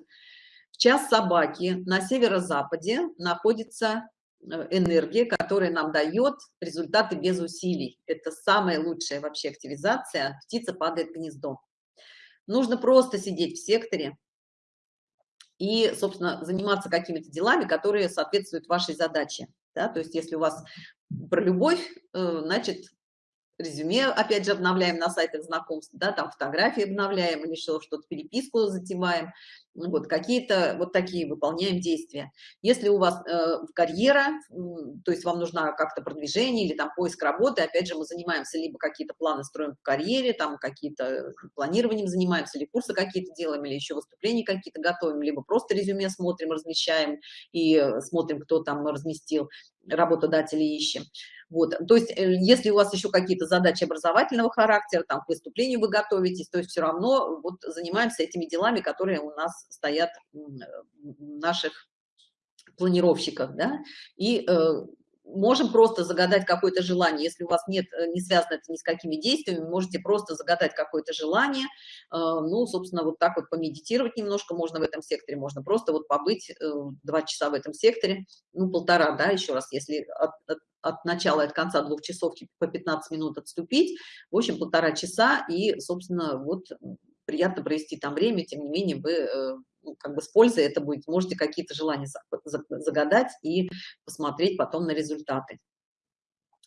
В час собаки на северо-западе находится э, энергия, которая нам дает результаты без усилий. Это самая лучшая вообще активизация. Птица падает в гнездо. Нужно просто сидеть в секторе и, собственно, заниматься какими-то делами, которые соответствуют вашей задаче. Да? То есть если у вас про любовь, э, значит, резюме, опять же, обновляем на сайтах знакомств, да, там фотографии обновляем или что-то, переписку затеваем, вот какие-то вот такие выполняем действия. Если у вас э, карьера, то есть вам нужна как-то продвижение или там поиск работы, опять же, мы занимаемся либо какие-то планы строим в карьере, там какие-то планированием занимаемся, или курсы какие-то делаем, или еще выступления какие-то готовим, либо просто резюме смотрим, размещаем и э, смотрим, кто там разместил, работодатели ищем. Вот, то есть, э, если у вас еще какие-то задачи образовательного характера, там, к выступлению вы готовитесь, то есть все равно вот занимаемся этими делами, которые у нас стоят в наших планировщиках, да, и э, можем просто загадать какое-то желание, если у вас нет, э, не связано это ни с какими действиями, можете просто загадать какое-то желание, э, ну, собственно, вот так вот помедитировать немножко можно в этом секторе, можно просто вот побыть э, два часа в этом секторе, ну, полтора, да, еще раз, если от, от, от начала от конца двух часов по 15 минут отступить, в общем, полтора часа, и, собственно, вот приятно провести там время, тем не менее вы ну, как бы с пользой это будет, можете какие-то желания загадать и посмотреть потом на результаты.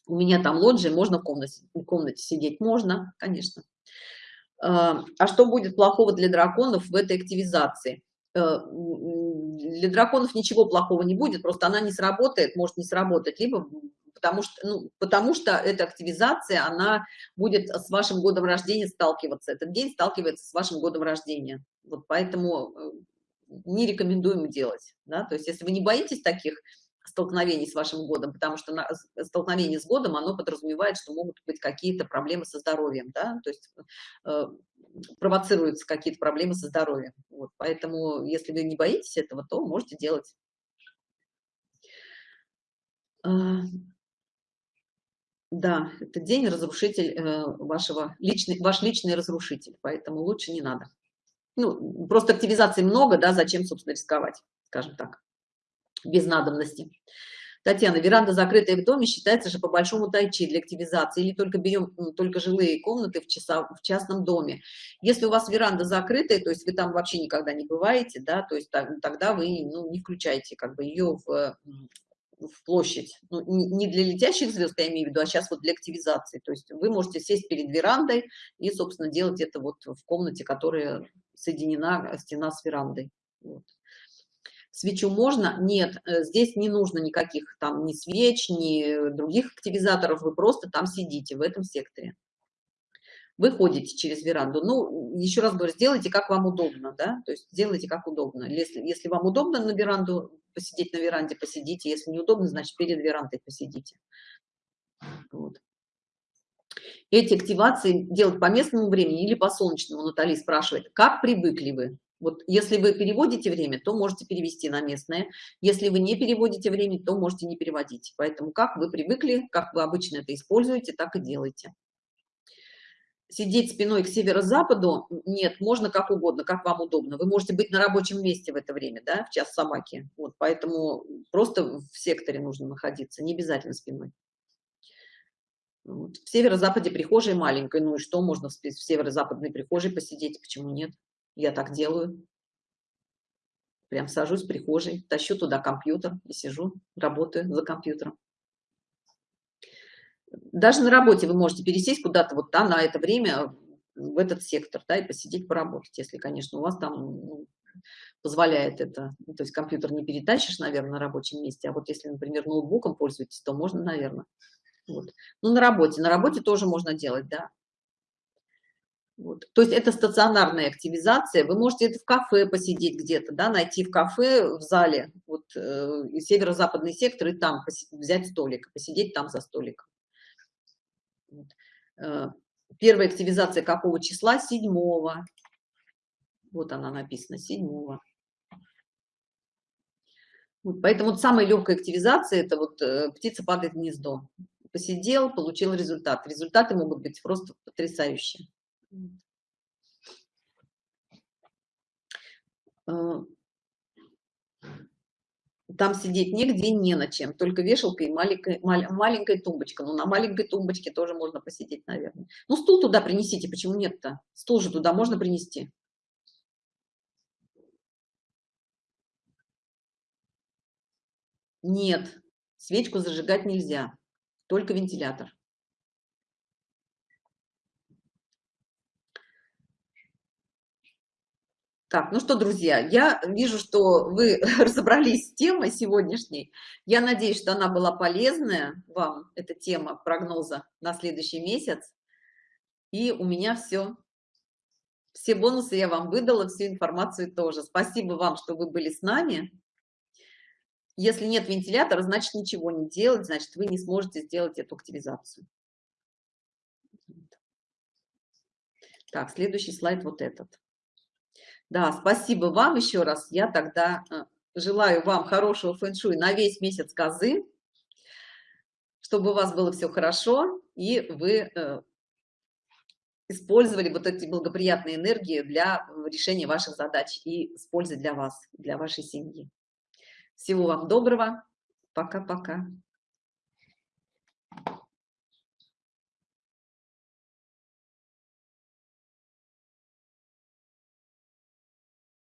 У меня там лоджия, можно в комнате, в комнате сидеть? Можно, конечно. А, а что будет плохого для драконов в этой активизации? Э, для драконов ничего плохого не будет, просто она не сработает, может не сработать, либо потому что, ну, потому что эта активизация, она будет с вашим годом рождения сталкиваться. Этот день сталкивается с вашим годом рождения. Вот поэтому э, не рекомендуем делать. Да? То есть если вы не боитесь таких столкновений с вашим годом, потому что на, столкновение с годом, оно подразумевает, что могут быть какие-то проблемы со здоровьем, да, то есть э, провоцируются какие-то проблемы со здоровьем. Вот, поэтому, если вы не боитесь этого, то можете делать. Да, это день разрушитель э, вашего, личный, ваш личный разрушитель, поэтому лучше не надо. Ну, просто активизации много, да, зачем, собственно, рисковать, скажем так, без надобности. Татьяна, веранда закрытая в доме считается же по большому тайчи для активизации или только берем только жилые комнаты в, часа, в частном доме. Если у вас веранда закрытая, то есть вы там вообще никогда не бываете, да, то есть тогда вы ну, не включаете как бы ее в в площадь, ну, не для летящих звезд, я имею в виду, а сейчас вот для активизации. То есть вы можете сесть перед верандой и, собственно, делать это вот в комнате, которая соединена стена с верандой. Вот. Свечу можно? Нет, э, здесь не нужно никаких там ни свеч, ни других активизаторов, вы просто там сидите в этом секторе. Вы ходите через веранду. Ну, еще раз говорю, сделайте как вам удобно, да, то есть сделайте как удобно. Если, если вам удобно на веранду посидеть на веранде, посидите. Если неудобно, значит, перед верандой посидите. Вот. Эти активации делать по местному времени или по солнечному, Натали спрашивает, как привыкли вы? Вот если вы переводите время, то можете перевести на местное. Если вы не переводите время, то можете не переводить. Поэтому как вы привыкли, как вы обычно это используете, так и делайте сидеть спиной к северо-западу, нет, можно как угодно, как вам удобно. Вы можете быть на рабочем месте в это время, да, в час собаки. Вот, поэтому просто в секторе нужно находиться, не обязательно спиной. Вот. В северо-западе прихожей маленькой, ну и что, можно в северо-западной прихожей посидеть, почему нет? Я так делаю. Прям сажусь в прихожей, тащу туда компьютер и сижу, работаю за компьютером даже на работе вы можете пересесть куда-то вот там на это время в этот сектор, да, и посидеть, поработать, если, конечно, у вас там ну, позволяет это. Ну, то есть компьютер не перетащишь, наверное, на рабочем месте, а вот если, например, ноутбуком пользуетесь, то можно, наверное. Вот. Ну, на работе. На работе тоже можно делать, да. Вот. То есть это стационарная активизация. Вы можете это в кафе посидеть где-то, да, найти в кафе, в зале, вот э, северо-западный сектор, и там взять столик, посидеть там за столиком. Э, первая активизация какого числа? Седьмого. Вот она написана, седьмого. Вот, поэтому вот самая легкая активизация – это вот э, птица падает в гнездо. Посидел, получил результат. Результаты могут быть просто потрясающие. Там сидеть нигде не на чем, только вешалка и маленькая, маленькая тумбочка. Ну, на маленькой тумбочке тоже можно посидеть, наверное. Ну, стул туда принесите, почему нет-то? Стул же туда можно принести. Нет, свечку зажигать нельзя, только вентилятор. Так, ну что, друзья, я вижу, что вы разобрались с темой сегодняшней. Я надеюсь, что она была полезная вам, эта тема прогноза на следующий месяц. И у меня все. Все бонусы я вам выдала, всю информацию тоже. Спасибо вам, что вы были с нами. Если нет вентилятора, значит ничего не делать, значит вы не сможете сделать эту активизацию. Так, следующий слайд вот этот. Да, спасибо вам еще раз. Я тогда э, желаю вам хорошего фэн-шуй на весь месяц козы, чтобы у вас было все хорошо, и вы э, использовали вот эти благоприятные энергии для решения ваших задач и с пользой для вас, для вашей семьи. Всего вам доброго. Пока-пока.